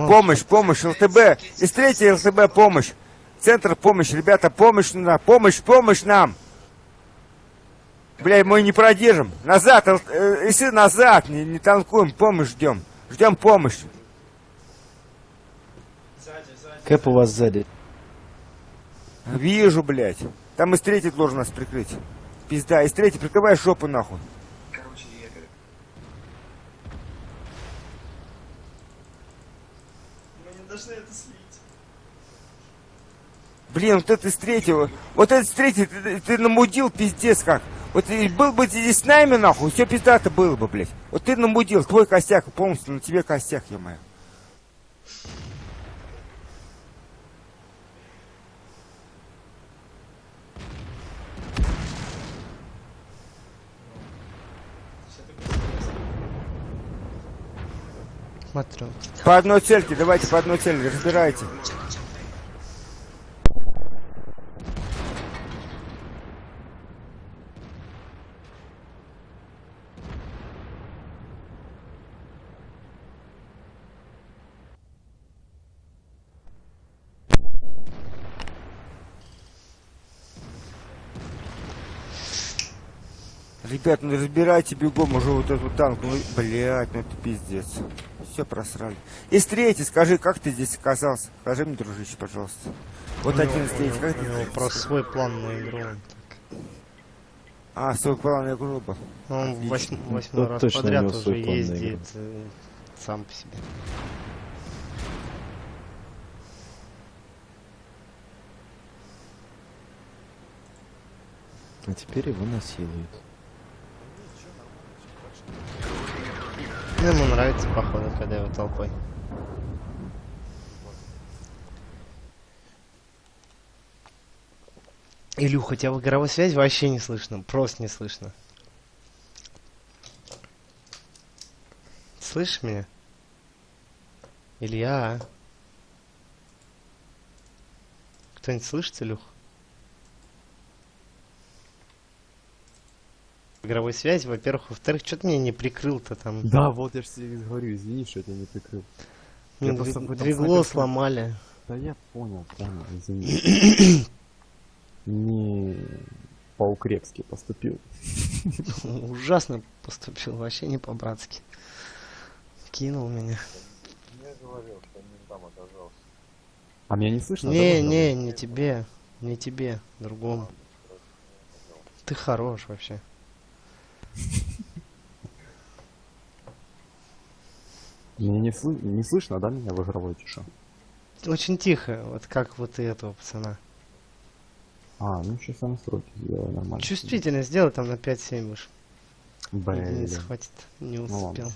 Помощь, помощь, ЛТБ. Из третьей ЛТБ помощь. Центр помощь, ребята, помощь на помощь, помощь нам. Бля, мы не продержим. Назад, Л- э, если назад, не, не танкуем, помощь ждем. Ждем помощь.
Кэп у вас сзади.
Вижу, блядь. Там из третьей должен нас прикрыть. Пизда, из третьей прикрывай жопу нахуй.
Короче, я. Мы не должны это слить.
Блин, вот это из третьего. Вот это из третьей ты, ты- намудил пиздец как. Вот был бы ты здесь с нами, нахуй, все пиздато было бы, блядь. Вот ты намудил, твой костяк полностью на тебе костяк, ё-моё.
Смотрю.
По одной цельке, давайте по одной цели, разбирайте. Ребят, ну разбирайте бегом уже вот этот танк. Ну, блядь, ну это пиздец. Все просрали. Из третьей, скажи, как ты здесь оказался? Скажи мне, дружище, пожалуйста. Вот один из третьих, как ты здесь?
просто свой план на игру.
А, свой план я грубо.
Он
Отлично.
восьм- восьмой
Ну,
раз
точно у
подряд уже
на
ездит э, сам по себе.
А теперь его насилуют.
Ну, ему нравится, походу, когда его толпой. Илюха, тебя в игровой связи вообще не слышно, просто не слышно. Слышишь меня? Илья? Кто-нибудь слышит, Илюх? Игровой связи, во-первых. Во-вторых, что ты меня не прикрыл-то там?
Да, вот я же тебе говорю, извини, что я тебя не прикрыл.
Мне
я просто
двигло
снайперском-
сломали.
Да я понял, понял, извини. Не по-укрепски поступил.
Ужасно поступил, вообще не по-братски. Кинул меня.
А меня не слышно?
Не,
да,
не, не тебе. Не тебе, другому. Ты хорош вообще.
Мне не, сл- не слышно, да, меня в игровой тише?
Очень тихо, вот как вот и этого пацана.
А, ну сейчас я настройки сделаю нормально.
Чувствительно сделай там на 5-7 выше.
Блин.
Единиц хватит. Не
Ну
успел.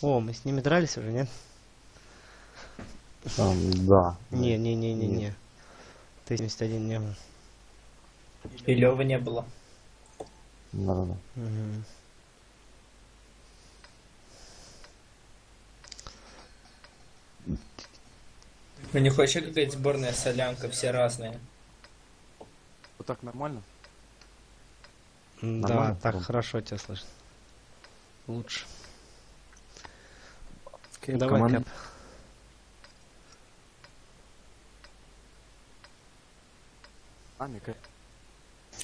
О, мы с ними дрались уже, нет?
Там, да.
Не, не, не, не, не. Т-71 не был.
И Лёвы не было.
Да-да-да.
Мгм.
У них вообще какая-то сборная солянка, все разные.
Вот так нормально?
Да,
Нормально,
так
Ром?
хорошо тебя слышно. Лучше.
Кэп,
Давай,
команд-
Кэп.
Ами, Кэп.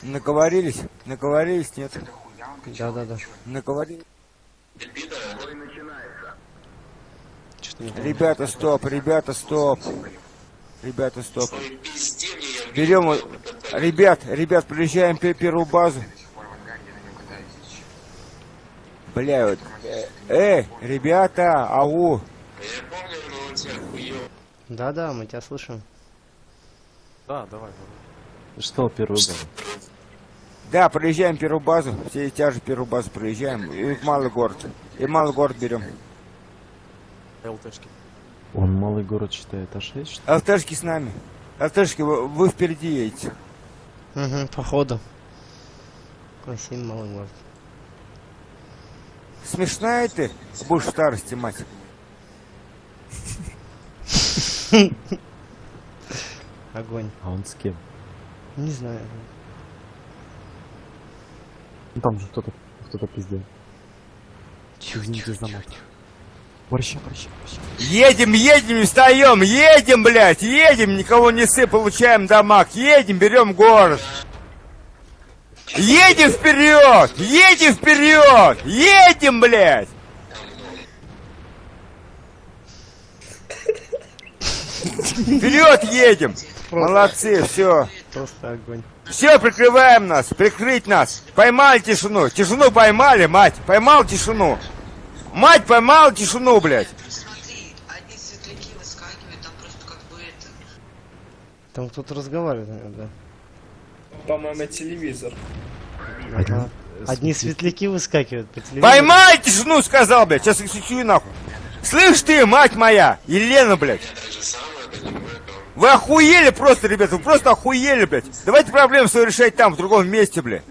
Наговорились? Наговорились, нет?
Да-да-да.
Наговорились.
Что-то не
Ребята, стоп, ребята, стоп. Ребята, стоп. Берем, ребят, ребят, приезжаем пе- первую базу. Бля, вот, э, э, ребята, ау.
Да-да, мы тебя слышим.
Да, давай, давай. Сказал первую базу.
Да, проезжаем первую базу, все тяжи первую базу проезжаем, и в малый город. И малый город берем.
ЛТшки.
Он малый город считает А6, что ли?
ЛТшки с нами. ЛТшки, вы, вы впереди едете.
Угу, походу. Осень малый город.
Смешная ты, будешь в старости, мать.
Огонь.
А он с кем?
Не знаю.
Ну там же кто-то кто-то пиздел. Извините за мать. Борща, борща, борща.
Едем, едем, встаем, едем, блядь, едем, никого не сы, получаем дамаг, едем, берем город. Едем вперед, едем вперед, едем, блядь. Вперед едем. Молодцы, все.
Просто огонь.
Все, прикрываем нас, прикрыть нас. Поймали тишину, тишину поймали, мать, поймал тишину. Мать поймал тишину, блядь.
Смотри, одни светляки выскакивают, там просто как бы это...
Там кто-то разговаривает, наверное,
По-моему, телевизор.
да. Ага. Одни светляки выскакивают по телевизору.
Поймай тишину, сказал, блядь, сейчас их сечу нахуй. Слышь ты, мать моя, Елена, блядь. Вы охуели просто, ребята, вы просто охуели, блядь. Давайте проблему свою решать там, в другом месте, блядь.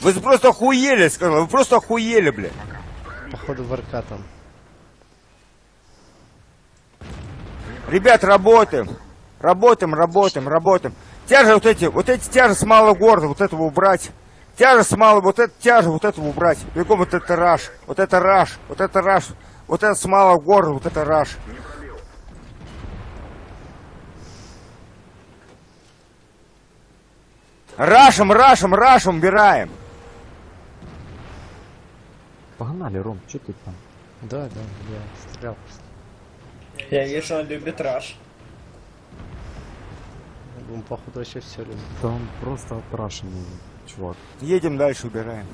Вы просто охуели, сказал, вы просто охуели, блядь.
Походу в там.
Ребят, работаем. Работаем, работаем, работаем. Тяжи вот эти, вот эти тяжи с малого города, вот этого убрать. Тяжи с малого, вот это тяжи, вот этого убрать. Бегом вот это раш, вот это раш, вот это раш. Вот это с малого города, вот это раш. Рашем, рашем, рашем, убираем.
Погнали, Ром, что ты там?
Да, да, я стрелял.
Я вижу, он любит раш.
Он, походу, вообще все любит.
Да он просто отрашенный, чувак.
Едем дальше, убираем.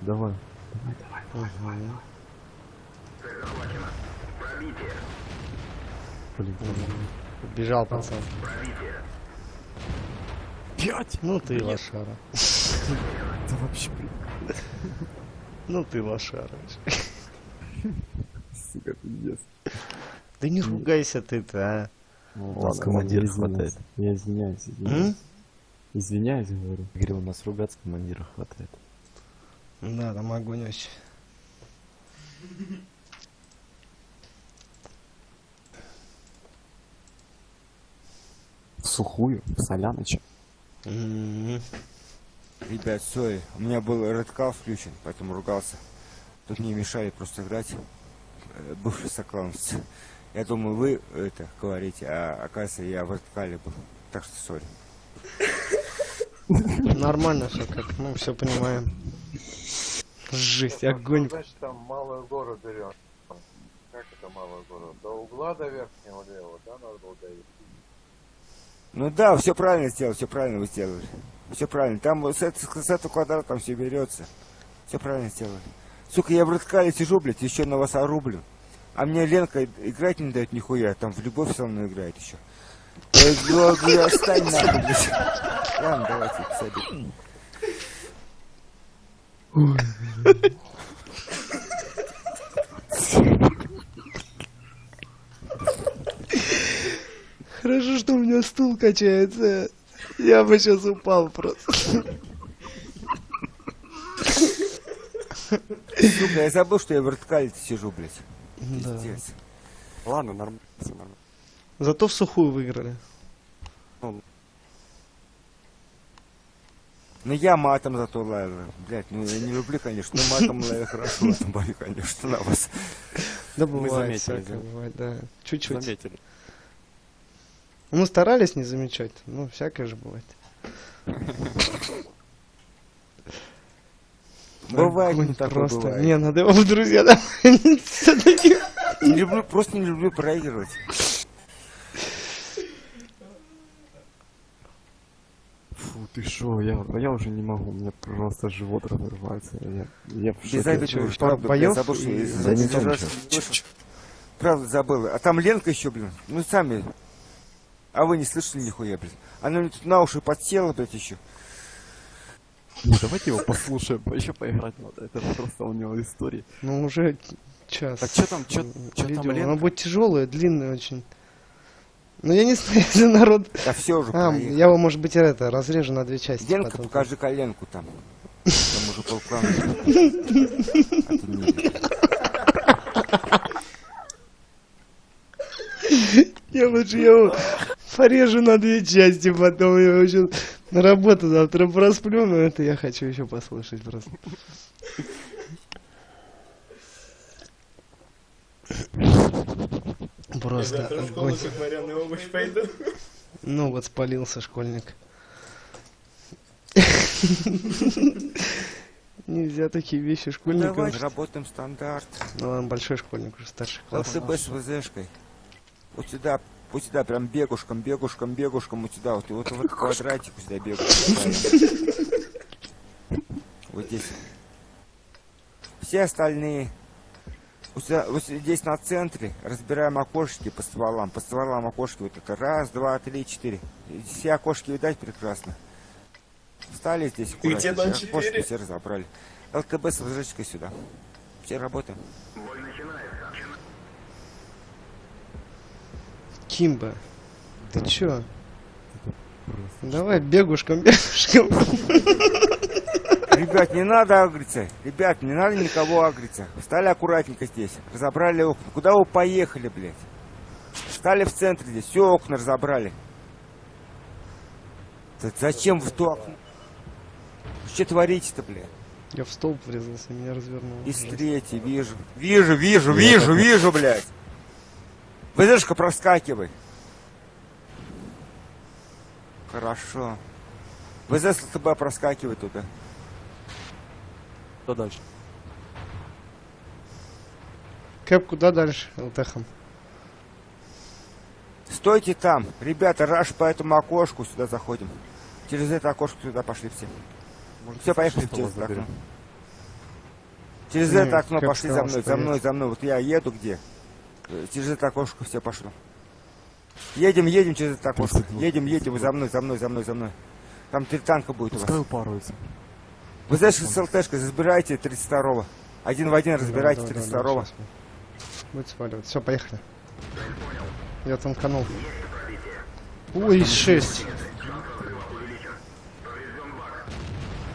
Давай.
Мгм.
Блин,
Бежал пацан.
Пять!
Ну ты лошара.
Да вообще, блин,
Ну ты лошара.
Сука, пиздец.
Да не ругайся ты-то, а.
Ну,
У нас командира хватает.
Я извиняюсь, извиняюсь. Извиняюсь, говорю.
Говорил, у нас ругаться командира хватает.
Да, там огонь очень.
В сухую, в соляночек.
М.
Ребят, сори, у меня был редкал включен, поэтому ругался. Тут мне мешали просто играть. Э, Бывший соклановец. Я думаю, вы это говорите, а оказывается я в редкале был. Так что сори.
Нормально все, как мы все понимаем. Жесть, огонь.
Значит, там малый город берем. малого города. До угла до верхнего левого, да, надо было довести?
Ну да, все правильно сделал, все правильно вы сделали. Все правильно. Там вот с, с этого квадрата там все берется. Все правильно сделали. Сука, я в радкале сижу, блядь, еще на вас орублю. А мне Ленка играть не дает нихуя, там в любовь со мной играет еще. Я говорю, отстань нахуй, блядь. Ладно, давайте, садись.
Хорошо, что у меня стул качается. Я бы сейчас упал просто.
Сука, я забыл, что я в радкале сижу, блядь.
Да.
Пиздец.
Ладно, нормально, все нормально.
Зато в сухую выиграли.
Ну я матом зато лаял. Блядь, ну я не люблю, конечно, но матом лаял хорошо, это бою, конечно, на вас.
Да
Мы
бывает,
заметили,
всякое
да.
бывает, да. Чуть-чуть.
Заметили.
Мы старались не замечать, ну, всякое же бывает.
Бывает,
Огонь
не такое
просто.
бывает.
Не, надо его в друзья.
Не люблю, просто не люблю проигрывать.
Фу, ты шо, я, я уже не могу, у меня просто живот разрывается. Я, я в
Без
шоке.
обиды,
чё,
правда, я забыл, что
и-
Да не.
Правда забыл. А там Ленка еще, блин. Ну сами. А вы не слышали нихуя, блин. Она мне тут на уши подсела, блядь, еще.
Не, давайте его послушаем, еще поиграть надо. Это просто у него истории.
Ну, уже час.
Так чё там, чё там. Ленка?
Оно будет тяжелое, длинное очень. Ну, я не знаю, если народ...
Да все уже
А,
проехал.
я его, может быть, это, разрежу на две части.
Ленка,
потом.
покажи коленку там. Там уже полклана.
Я лучше его порежу на две части, потом я его еще на работу завтра просплю, но это я хочу еще послушать просто.
Я
Просто
завтра в школу как вареный овощ пойду.
Ну вот спалился школьник. Нельзя такие вещи школьникам.
Давай работаем стандарт.
Ну он большой школьник, уже старший класс.
ЛТБ с ВЗшкой. Вот сюда, вот сюда, прям бегушком, бегушком, бегушком, вот сюда, вот, и вот в этот квадратик вот сюда бегушком. Вот здесь. Все остальные. Вот, сюда- вот здесь на центре разбираем окошки по стволам. По стволам окошки вот это. Раз, два, три, четыре. Все окошки видать прекрасно. Встали здесь аккуратно, окошки все разобрали. ЛТБ с ВЗшкой сюда. Все работаем.
Кимба, ты чё? Давай бегушком, бегушком.
Ребят, не надо агриться. Ребят, не надо никого агриться. Встали аккуратненько здесь. Разобрали окна. Куда вы поехали, блядь? Встали в центре здесь. Все окна разобрали. Да зачем в то окно? Что творите-то, блядь?
Я в столб врезался, меня развернуло.
Из третьей, вижу. Вижу, вижу, вижу, вижу, блядь. ВЗшка проскакивай. Хорошо. ВЗ с ЛТБ проскакивай туда.
Что дальше?
Кэп, куда дальше? ЛТХом.
Стойте там. Ребята, раш по этому окошку сюда заходим. Через это окошко сюда пошли все. Все, поехали
что
через это окно. Через
Не,
это окно пошли за мной, за мной, за мной. Вот я еду где? Через это окошко все пошло. Едем, едем через это окошко. Едем, едем, вы за мной, за мной, за мной, за мной. Там три танка будет у
Пускай
вас.
упарывается.
Вы знаете, с ЛТшкой забирайте 32-го. Один в один разбирайте
Давай, давай, давай,
32-го.
щас мы. Будет сваливать. Все, поехали. Я танканул. Ой, 6.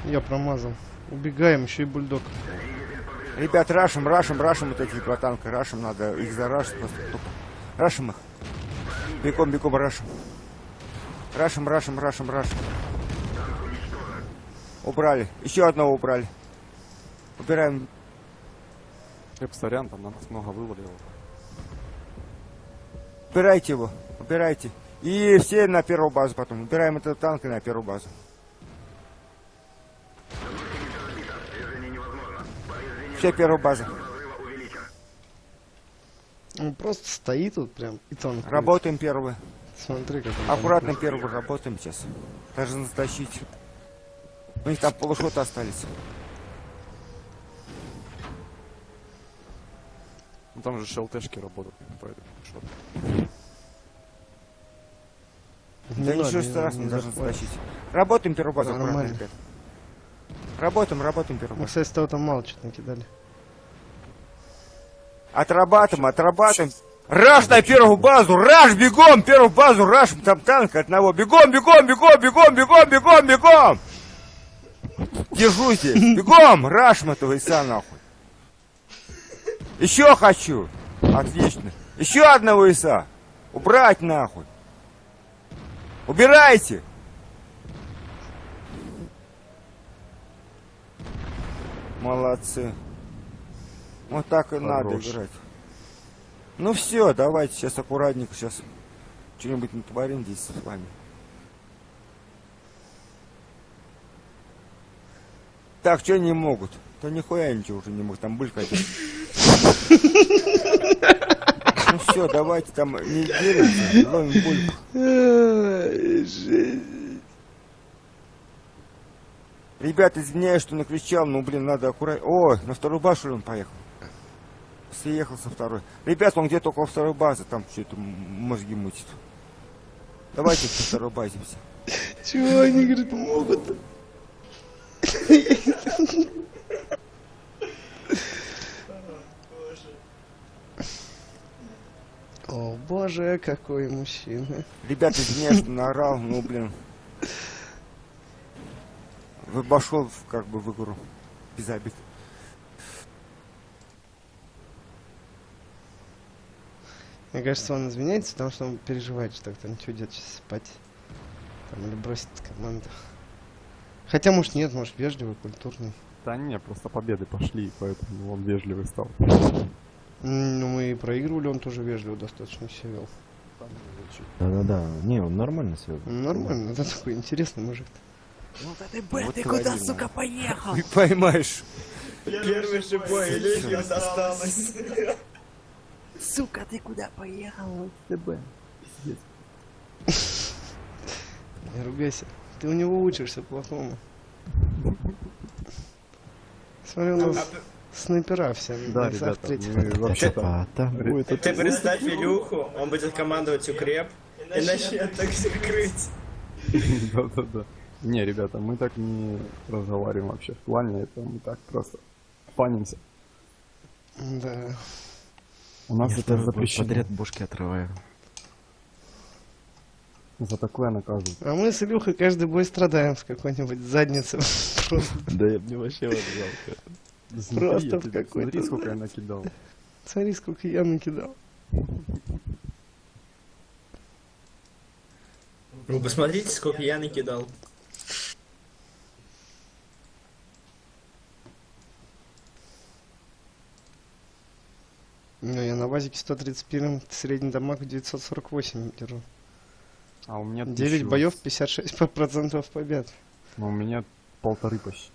Я промазал. Убегаем, еще и бульдог.
Ребят, рашим, рашим, рашим вот эти два танка. Рашим надо их зарашить просто тупо. Рашим их. Бегом, бегом, рашим. Рашим, рашим, рашим, рашим. Убрали. Еще одного убрали. Убираем.
Эп, сорян, там на нас много вывалило.
Убирайте его. Убирайте. И все на первую базу потом. Убираем этот танк и на первую базу. Все первую базу.
Он просто стоит тут прям и тонко.
Работаем первый.
Смотри, как он
Аккуратно
там
первый работаем сейчас. Должны затащить. У них там полушоты остались.
Ну там же ШЛТшки работают, поэтому что
Не
Да ничего
не
страшного,
надо,
не
захватит.
затащить. Работаем первую базу, аккуратно,
Нормально.
ребят. Работаем, работаем первую
Мы, кстати, того там мало что-то накидали.
Отрабатываем, отрабатываем. Раш на первую базу, раш, бегом, первую базу, раш, там танк одного. Бегом, бегом, бегом, бегом, бегом, бегом, бегом. Держу здесь. Бегом, раш этого иса нахуй. Еще хочу. Отлично. Еще одного иса. Убрать нахуй. Убирайте. Молодцы. Вот так и надо
Хорош.
играть. Ну все, давайте сейчас аккуратненько, сейчас что-нибудь натворим здесь с вами. Так, что не могут? Да нихуя ничего уже не могут, там быль хотят. Ну все, давайте там не делимся, ловим бульку. Ребята, извиняюсь, что накричал, но, блин, надо аккуратно. О, на вторую базу он поехал. Съехал со второй. Ребят, он где-то около второй базы, там что-то мозги мутит. Давайте на второй базе все.
Чего они, говорит, помогут? О, боже, какой мужчина.
Ребята, извиняюсь, что наорал, ну, блин. Вошел как бы в игру. Без обид.
Мне кажется, он извиняется, потому что он переживает, что кто нибудь уйдет сейчас спать. Там, или бросит команду. Хотя, может, нет, может, вежливый, культурный.
Да не, просто победы пошли, поэтому он вежливый стал.
Ну, мы и проигрывали, он тоже вежливо достаточно себя вел.
Да-да-да. Не, он нормально все.
Ну, Нормально, это такой интересный мужик.
Вот ты куда, сука, поехал? Ты поймаешь.
Первый же бой, Легион осталось.
Сука, ты куда поехал? ТБ.
Не ругайся. Ты у него учишься плохому. Смотри, у нас снайпера все
Да, ребята, вообще-то...
А,
Ты представь Илюху, он будет командовать укреп и начнет так все крыть.
Да-да-да. Не, ребята, мы так не разговариваем вообще в плане, это мы так просто фанимся.
Да.
У нас
Я
это запрещено.
подряд бошки отрываю.
За такое наказывают.
А мы с Илюхой каждый бой страдаем в какой-нибудь заднице. Просто,
Да я мне вообще вот жалко.
Просто в какой-то-
Смотри, сколько я накидал.
Смотри, сколько я накидал.
Вы посмотрите, сколько я накидал.
Ну, я на базике 131, средний дамаг 948 держу.
А у меня
9
тысячу.
боев, 56% процентов побед.
Ну, у меня полторы почти.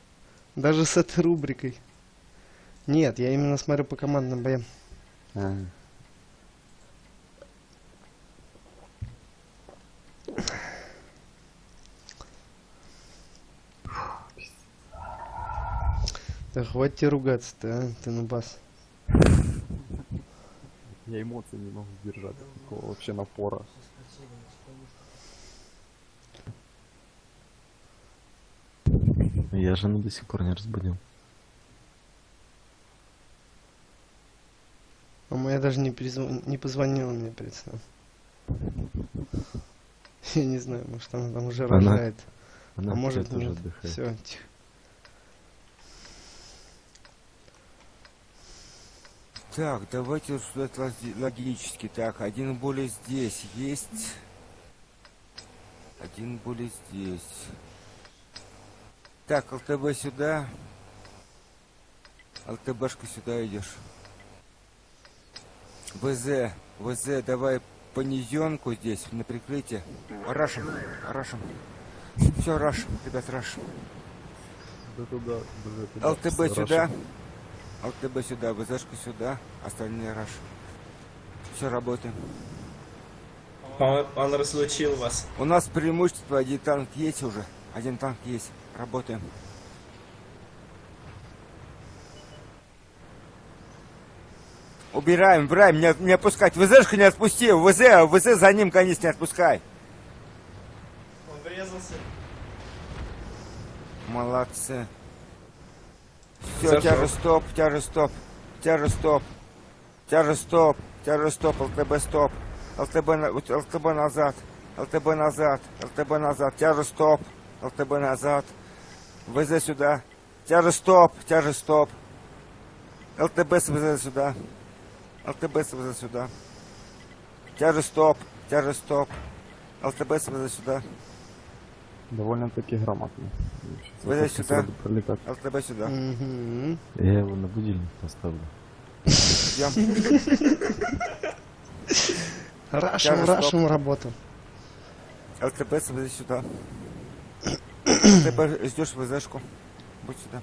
Даже с этой рубрикой. Нет, я именно смотрю по командным боям.
А,
Да хватит ругаться-то, а? Ты на бас.
Я эмоций не могу держать. Такого вообще напора.
Я жену до сих пор не разбудил.
А моя даже не, перезвон... не позвонила мне перед сном. Я не знаю, может она там уже
Она-
рожает.
Она
а может нет.
отдыхает.
Все, тихо.
Так, давайте рассуждать логи- логически. Так, один более здесь есть. Один более здесь. Так, ЛТБ сюда. ЛТБшка сюда идешь. ВЗ, ВЗ, давай понизенку здесь, на прикрытие. Рашем, рашем. Все, рашем, ребят, рашем.
Да туда.
ЛТБ сюда. ЛТБ сюда, ВЗшка сюда, остальные раш. Все, работаем.
Он, он разлучил вас.
У нас преимущество, один танк есть уже. Один танк есть. Работаем. Убираем, убираем, не, не отпускать. ВЗшку не отпусти. ВЗ, ВЗ за ним, конечно, не отпускай.
Он врезался.
Молодцы. Все,
Зашел.
тяжесть стоп, тяжесть стоп, тяжесть стоп, тяжесть стоп, тяжесть стоп, ЛТБ стоп, ЛТБ, ЛТБ назад, ЛТБ назад, ЛТБ назад, тяжесть стоп, ЛТБ назад, ВЗ сюда, тяжесть стоп, тяжесть стоп, ЛТБ с ВЗ сюда, ЛТБ с ВЗ сюда, тяжесть стоп, тяжесть стоп, ЛТБ с ВЗ сюда,
Довольно-таки грамотно.
Сюда.
сразу пролетать.
ЛТБ сюда.
Мгм.
Я его на будильник поставлю.
Идем.
Рашим, рашим работу.
ЛТБ смотри сюда. ЛТБ ждешь ВЗшку. Будь сюда.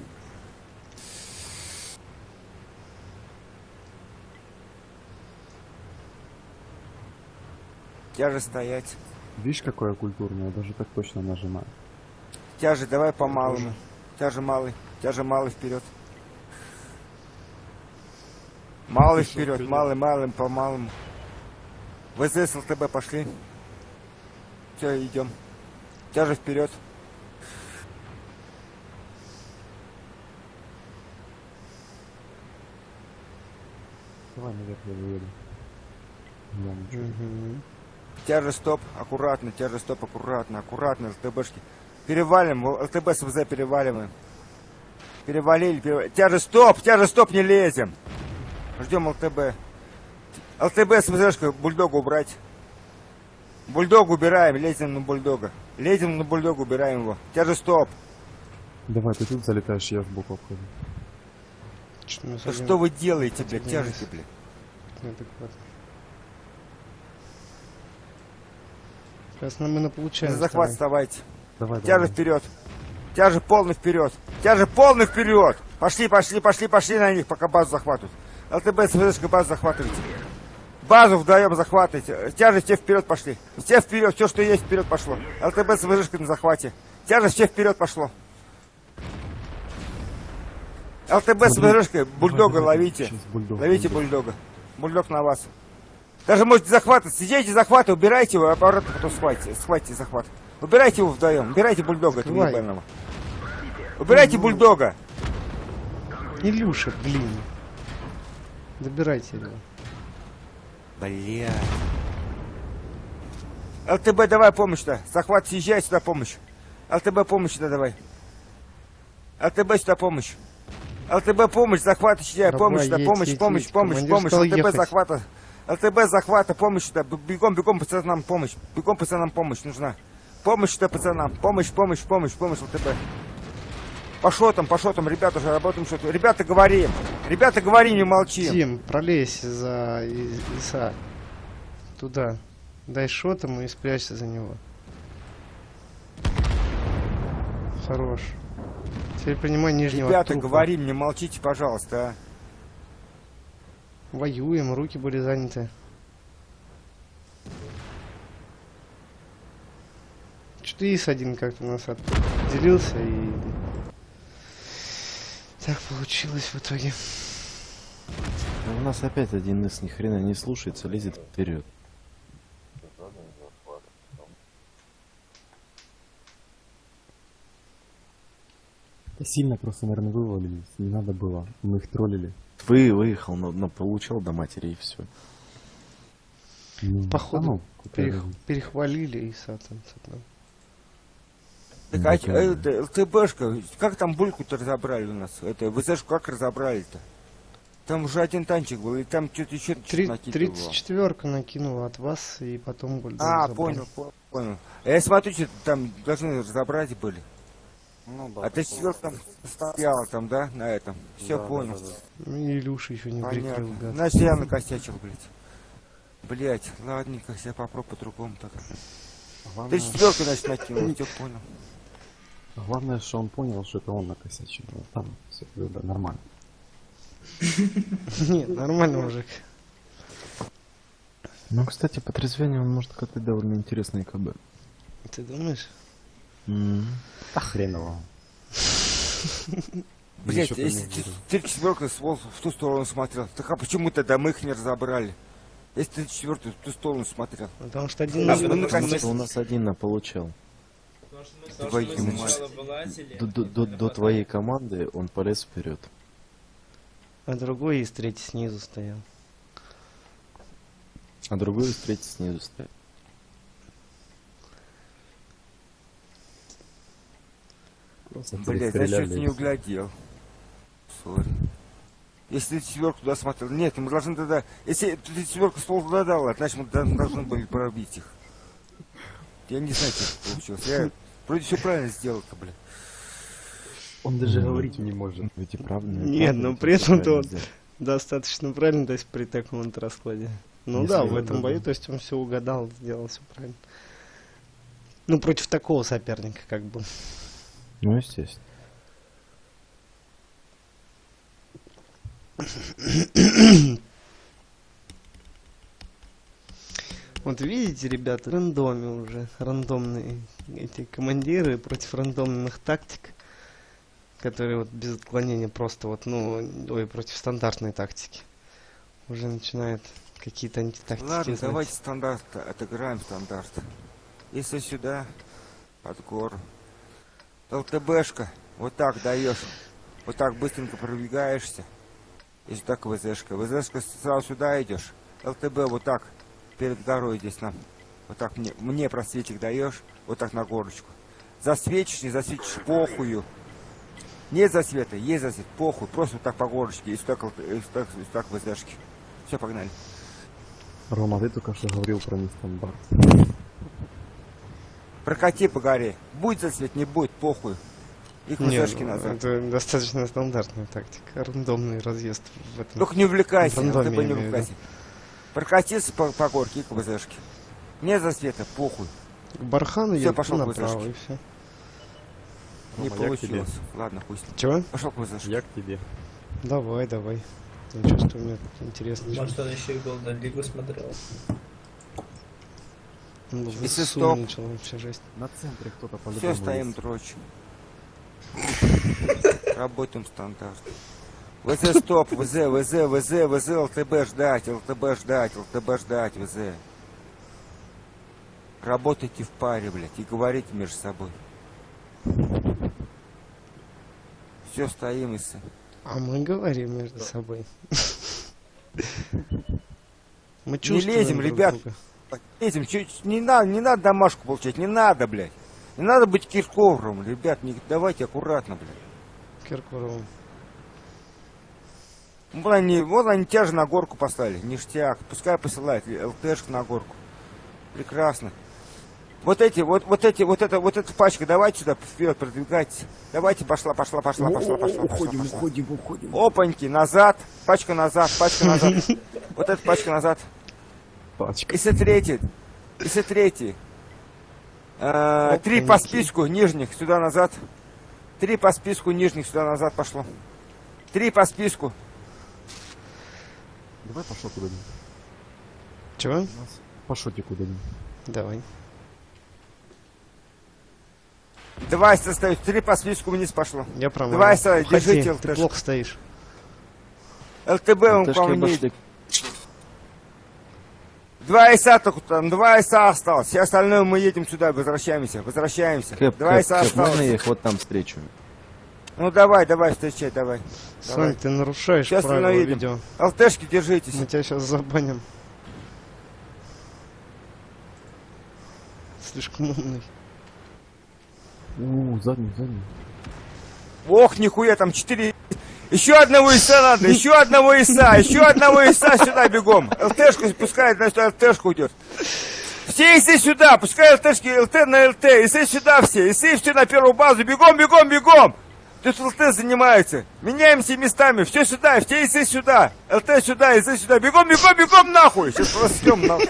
Тяже стоять.
Видишь, какое культурное, даже так точно нажимаю.
Тяже, давай по малому. Тяже малый. Тяже малый вперед. Малый вперед, малый, малым, по малому. ВЗ с ЛТБ пошли. Все, идем. Тяже вперед.
Давай наверх я выеду. Я ничего.
Мгм.
Тяже стоп, аккуратно, тяже стоп, аккуратно, аккуратно, ЛТБшки. Перевалим, в- ЛТБ с ВЗ переваливаем. Перевалили, перевалили. Тяже стоп, тяже стоп, не лезем. Ждем ЛТБ. ЛТБ с ВЗшкой, бульдога убрать. Бульдог убираем, лезем на бульдога. Лезем на бульдога, убираем его. Тяже стоп.
Давай, ты тут залетаешь, я сбоку обхожу.
Чё мы
Да что вы делаете, блядь, тяжести, блядь.
Неадекватно. Сейчас нам мы получаем.
За захват вставайте.
Давай,
Тяже
давай.
вперед. Тяже полный вперед. Тяже полный вперед. Пошли, пошли, пошли, пошли на них, пока базу захватывают. ЛТБ с ВЗшкой базу захватывайте. Базу вдвоем захватывайте. Тяжесть все вперед пошли. Все вперед, все, что есть, вперед пошло. ЛТБ с ВЗшкой на захвате. Тяжесть все вперед пошло. ЛТБ с
Смотри.
ВЗшкой, бульдога
Давай,
ловите.
бульдог,
Ловите
бульдог.
бульдога. Бульдог на вас. Даже можете захватывать. Сидите, захватывайте, убирайте его, а обратно потом схватите. Схватите захват. Убирайте его вдвоем. Убирайте бульдога этого ебаного. Убирайте бульдога.
Илюша, блин. Добирайте его.
Бля. ЛТБ, давай помощь-то. Захват, съезжай сюда помощь. ЛТБ помощь сюда давай. ЛТБ сюда помощь. ЛТБ помощь, захват, съезжай,
Давай,
помощь помощь, помощь, помощь, помощь. ЛТБ захвата. ЛТБ захвата, помощь сюда. Бегом, бегом, пацанам помощь. Бегом, пацанам помощь нужна. Помощь сюда, пацанам. Помощь, помощь, помощь, помощь, ЛТБ. Пошел там, пошел там, ребята уже работаем что-то. Ребята, говорим. Ребята, говори, не молчи.
Тим, пролезь за Иса. Туда. Дай шот ему и спрячься за него. Хорош. Теперь принимай нижнего
Ребята,
трупа.
говорим, не молчите, пожалуйста, а.
Воюем, руки были заняты. Ис один как-то нас отделился и... Так получилось в итоге.
А у нас опять один из ни хрена не слушается, лезет вперед.
Сильно просто, наверное, вывалились. Не надо было. Мы их троллили.
Вы выехал, но, но получал до матери и все.
Ну,
Походу,
а ну,
Перех- перехвалили там. что-то.
Так, а, ч- э, это, ЛТБшка, как там бульку-то разобрали у нас? Это, ВЗшку как разобрали-то? Там уже один танчик был, и там что-то еще накидывало.
34-ка накинула от вас, и потом бульдог
А,
забрал.
понял, по- понял. Я смотрю, что там должны разобрать были.
Ну да.
А ты сидел там, стояла там, да, на этом? Все
Да, да,
понял.
да, да.
Ну, и Илюша еще не прикрыл,
Понятно.
гад.
Значит, я накосячил, блядь. Блять, ладненько, я попробую по-другому так.
Главное,
Ты четверку, значит, накинул, все понял.
главное, что он понял, что это он накосячил. Вот Там все нормально.
Нет, нормально, мужик.
Ну, кстати, по трезвению он может катать довольно интересные КБ.
Ты думаешь?
Да хрен его.
Блять, если ты, ты четверка в ту сторону смотрел, так а почему тогда мы их не разобрали? Если ты четвертый в ту сторону смотрел.
Потому что один
у нас один на
вылазили.
До, до- до- до твоей команды он полез вперед.
а другой из третий снизу стоял.
А другой из третьей снизу стоит.
Блять, значит,
и
не углядел. Сори. Если ты четверку туда смотрел. Нет, мы должны тогда. Если ты четверку ствол туда дал, значит мы должны были пробить их. Я не знаю, как получилось. Я вроде все правильно сделал-то, бля.
Он даже говорить не может.
Ведь и правда.
Нет, но при этом-то он достаточно правильно, то есть при таком вот раскладе. Ну
Если
да, в этом бою, то есть он все угадал, сделал все правильно. Ну, против такого соперника, как бы.
Ну, естественно.
Вот видите, ребята, рандоме уже, рандомные эти командиры против рандомных тактик, которые вот без отклонения просто вот, ну, ой, против стандартной тактики. Уже начинают какие-то антитактики
Ладно,
знать.
давайте стандарт, отыграем стандарт. Если сюда, под гору. ЛТБшка, вот так даешь. Вот так быстренько пробегаешься. И сюда к ВЗшка. ВЗшка сразу сюда идешь. ЛТБ вот так перед горой здесь нам. Вот так мне, мне просветик даешь. Вот так на горочку. Засветишь, не засветишь, похую. Нет засвета, есть засвет, похуй. Просто вот так по горочке. И сюда, к ЛТ и сюда, и сюда к ВЗшке. Все, погнали.
Рома, ты только что говорил про нестандарт.
Прокати по горе. Будет засвет, не будет, похуй. И к
Не,
ВЗшке
ну,
назад.
это достаточно стандартная тактика. Рандомный разъезд в этом.
Только не увлекайся,
рандоме,
ЛТБ
я
не увлекайся. Прокатиться по, по горке и к ВЗшке. Нет засвета, похуй.
К бархану
Всё,
едет
пошел
направо и все.
Не
я тебе.
получилось. Ладно, пусть.
Чего?
Пошел к ВЗшке.
Я к тебе.
Давай, давай. Я чувствую, мне интересно.
Может, он еще и Голден Лигу смотрел.
Ну, ИСУ
стоп.
начал вообще жесть.
На центре кто-то
Все,
по-любому
стоим, дрочим. Работаем стандарт. ВЗ стоп, ВЗ, ВЗ, ВЗ, ВЗ, ЛТБ ждать, ЛТБ ждать, ЛТБ ждать, ВЗ. Работайте в паре, блядь, и говорите между собой. Все, стоим, и
А мы говорим между собой. Мы
Не
чувствуем
лезем,
друг
ребят.
друга.
Этим, чуть, не надо, не надо домашку получать, не надо, блядь. Не надо быть Киркоровым, ребят, не, давайте аккуратно, блядь.
Киркорову.
Вот они, вот они тебя же на горку поставили, ништяк. Пускай посылает ЛТшку на горку. Прекрасно. Вот эти, вот, вот эти, вот это, вот эта пачка, давайте сюда вперед продвигайтесь. Давайте, пошла, пошла, пошла, пошла, пошла. Уходим, уходим, уходим. Опаньки, назад, пачка назад, пачка назад. Вот эта пачка назад.
Пачка.
Если третий, если третий. Э, Три по списку нижних сюда назад. Три по списку нижних сюда назад пошло. Три по списку.
Давай пошел куда-нибудь.
Чего?
Пошути куда-нибудь.
Давай.
Два остаются. Три по списку вниз пошло.
Я промазал.
Давай, Сай,
Уходи,
держите
Ты плохо стоишь.
ЛТБ он по мне. Два ИСа только там, два ИСа осталось. Все остальное мы едем сюда, возвращаемся, возвращаемся.
Кэп,
два
Кэп,
ИСа
Кэп, можно
осталось.
я их вот там встречу?
Ну давай, давай, встречай, давай.
Сонь, ты нарушаешь
Сейчас
правила видео.
ЛТшки держитесь.
Мы тебя сейчас забаним. Слишком умный.
У, задний, задний.
Ох, нихуя, там четыре. Еще одного ИСа надо, еще одного ИСа, еще одного ИСа сюда бегом. ЛТшку пускай, значит, ЛТшку уйдет. Все ИСы сюда, пускай ЛТшки, ЛТ на ЛТ, ИСы сюда все, ИСы все на первую базу, бегом, бегом, бегом. Тут ЛТ занимается. Меняемся местами, все сюда, все ИСы сюда. ЛТ сюда, ИСы сюда, бегом, бегом, бегом нахуй. Сейчас просьем нахуй.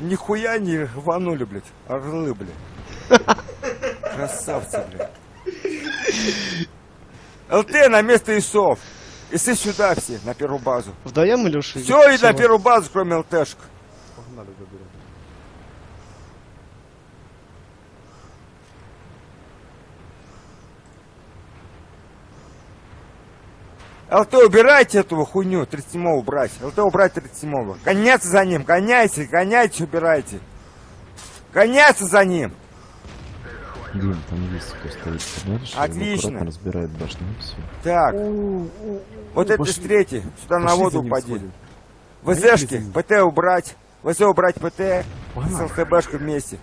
Нихуя не рванули, блядь. Орлы, блядь. Красавцы, блядь. ЛТ на место ИСов. Исы сюда все, на первую базу.
Вдвоем, Илюша?
Все, и на первую базу, кроме ЛТшек.
Погнали, заберем.
ЛТ убирайте этого хуйню, 37 убрать. ЛТ убрать 37 Гоняться за ним, гоняйте, гоняйте, убирайте. Гоняться за ним.
Дим, там есть кто стоит. Смотришь, он
Отлично.
аккуратно разбирает башню все.
Так. Вот это
пошли.
с третьей. Сюда на воду упади. ВЗшки, ПТ убрать. ВЗ убрать ПТ с. ЛТБшкой вместе.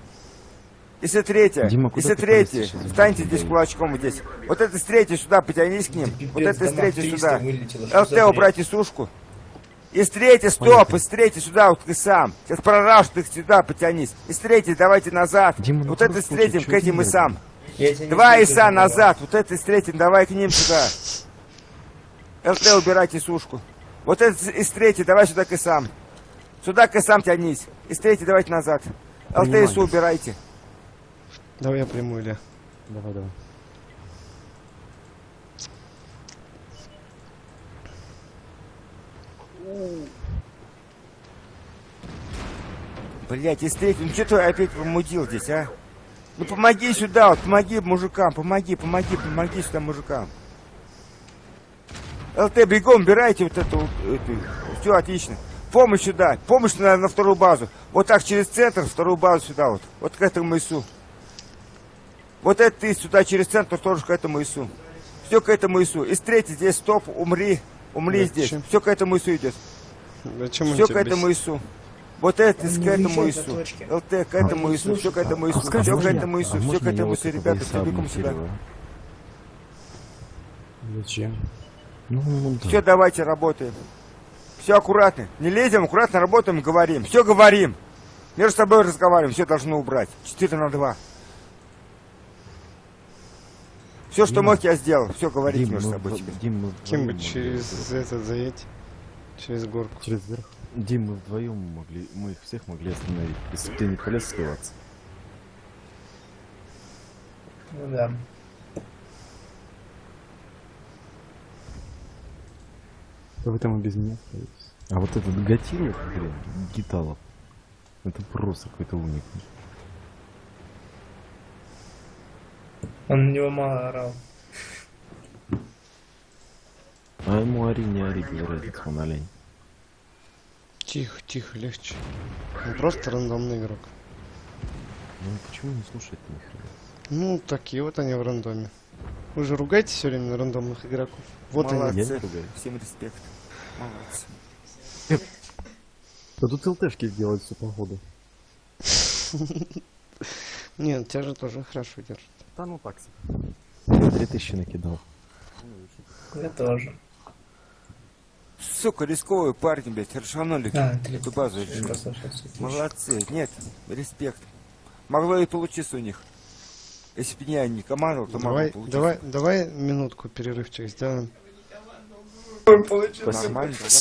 Если третья,
Дима,
если третья, встаньте здесь кулачком вот здесь. Вот это с третьей сюда, потянись к ним. Вот это с третьей сюда. ЛТ
убрать
и сушку. Из третьей, стоп, из третьей сюда, вот ты сам. Сейчас прораж ты сюда, потянись. Из третьей давайте назад.
Дима, ну
вот это
круг
с третьим,
получил,
к этим и сам. Два иса назад, вот это с третьим, давай к ним сюда. ЛТ убирайте сушку. Вот это из третьей, давай сюда к исам. Сюда к исам тянись. Из третьей давайте назад. ЛТ
Принимаю.
ису убирайте.
Давай я приму, Илья.
Давай, давай.
Блять, третьей, ну что ты опять промудил здесь, а? Ну помоги сюда, вот, помоги мужикам, помоги, помоги, помоги сюда мужикам. ЛТ, бегом, убирайте вот эту, все отлично. Помощь сюда, помощь на, на вторую базу. Вот так через центр, вторую базу сюда вот, вот к этому ИСу. Вот это ты сюда через центр тоже к этому ИСу. Все к этому ИСу. Третьей здесь стоп, умри, умри здесь.
Зачем?
Все к этому ИСу идет.
Зачем
Все к этому ИСу. Вот это к этому
уезжает
ИСу.
от точки.
ЛТ к этому ИСу. Все к этому ИСу.
скажи,
Все к этому ИСу.
а
Все к этому
вот
ИСу.
этого
Ребята, все бегом сюда.
Зачем?
а? Ну, ну, да.
Все, давайте работаем. Все аккуратно. Не лезем, аккуратно работаем и говорим. Все говорим. Между собой разговариваем. Все должны убрать. 4 на 2. Все, что
Дима.
мог, я сделал. Все говорите
Дим,
между собой.
Дим,
Кем бы
вдвоем
через
могли-
этот заедь? Через горку.
Через верх.
Дим, мы вдвоем могли, мы их всех могли остановить, если бы ты не полез скрываться.
Ну да.
Да вы там и без меня остаетесь.
А вот этот Гатилов, блин, Гиталов, это просто какой-то уник.
Он на него мало орал.
А ему ори, не ори, без разницы, он олень.
Тихо, тихо, легче. Он просто рандомный игрок.
Ну почему не слушает ни хрена?
Ну, такие вот они в рандоме. Вы же ругаете все время на рандомных игроков. Вот они.
Молодцы.
Я не ругаю.
Всем респект. Молодцы.
Да тут ЛТшки делают всю погоду.
Нет, тебя же тоже хорошо держат.
Да ну так себе.
Я 3000 накидал.
Я тоже.
Сука, рисковые парни, блядь, расшанули
А, ты
эту базу. Молодцы. Нет, респект. Могло и получиться у них. Если бы я не командовал, то могло
Давай,
получиться.
давай, давай минутку перерывчик сделаем.
Нормально, давай.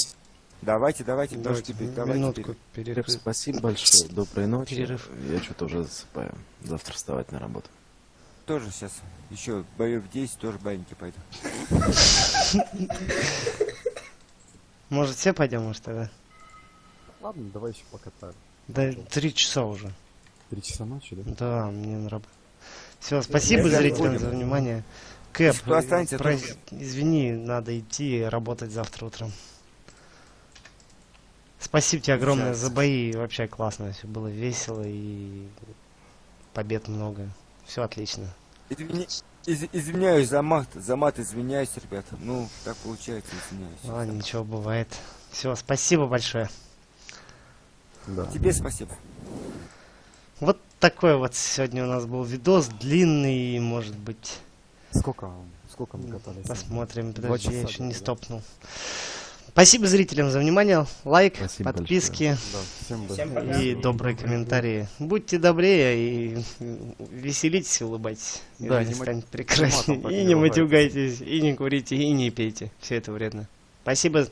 Давайте, давайте, тоже
Давайте
теперь,
ми-
давайте
минутку перерыв.
Всем спасибо большое, доброй ночи.
Перерыв.
Я что-то уже засыпаю. Завтра вставать на работу.
Тоже сейчас еще боев 10, тоже баньки пойду.
Может, все пойдем, может, тогда?
Ладно, давай еще покатаем.
Да, три часа уже.
Три часа ночи, да?
Да, мне на работу. Все, спасибо
Я
зрителям за внимание. Кэп, про- извини, надо идти работать завтра утром. Спасибо тебе огромное
Сейчас.
за бои, вообще классно, все было весело и побед много. Все отлично.
Извини- из- извиняюсь за мат, за мат извиняюсь, ребята. Ну, так получается, извиняюсь.
Ладно, ничего бывает. Все, спасибо большое.
Да.
Тебе спасибо.
Вот такой вот сегодня у нас был видос, длинный, может быть.
Сколько, сколько мы катались?
Посмотрим.
Два
Подожди, я еще не
да?
стопнул. Спасибо зрителям за внимание. Лайк,
Спасибо
подписки
Да, всем
Всем
и добрые комментарии. Будьте добрее и веселитесь, улыбайтесь. И
Да,
жизнь
не
станет
так
И
не
матюгайтесь, и не курите, и не пейте. Все это вредно. Спасибо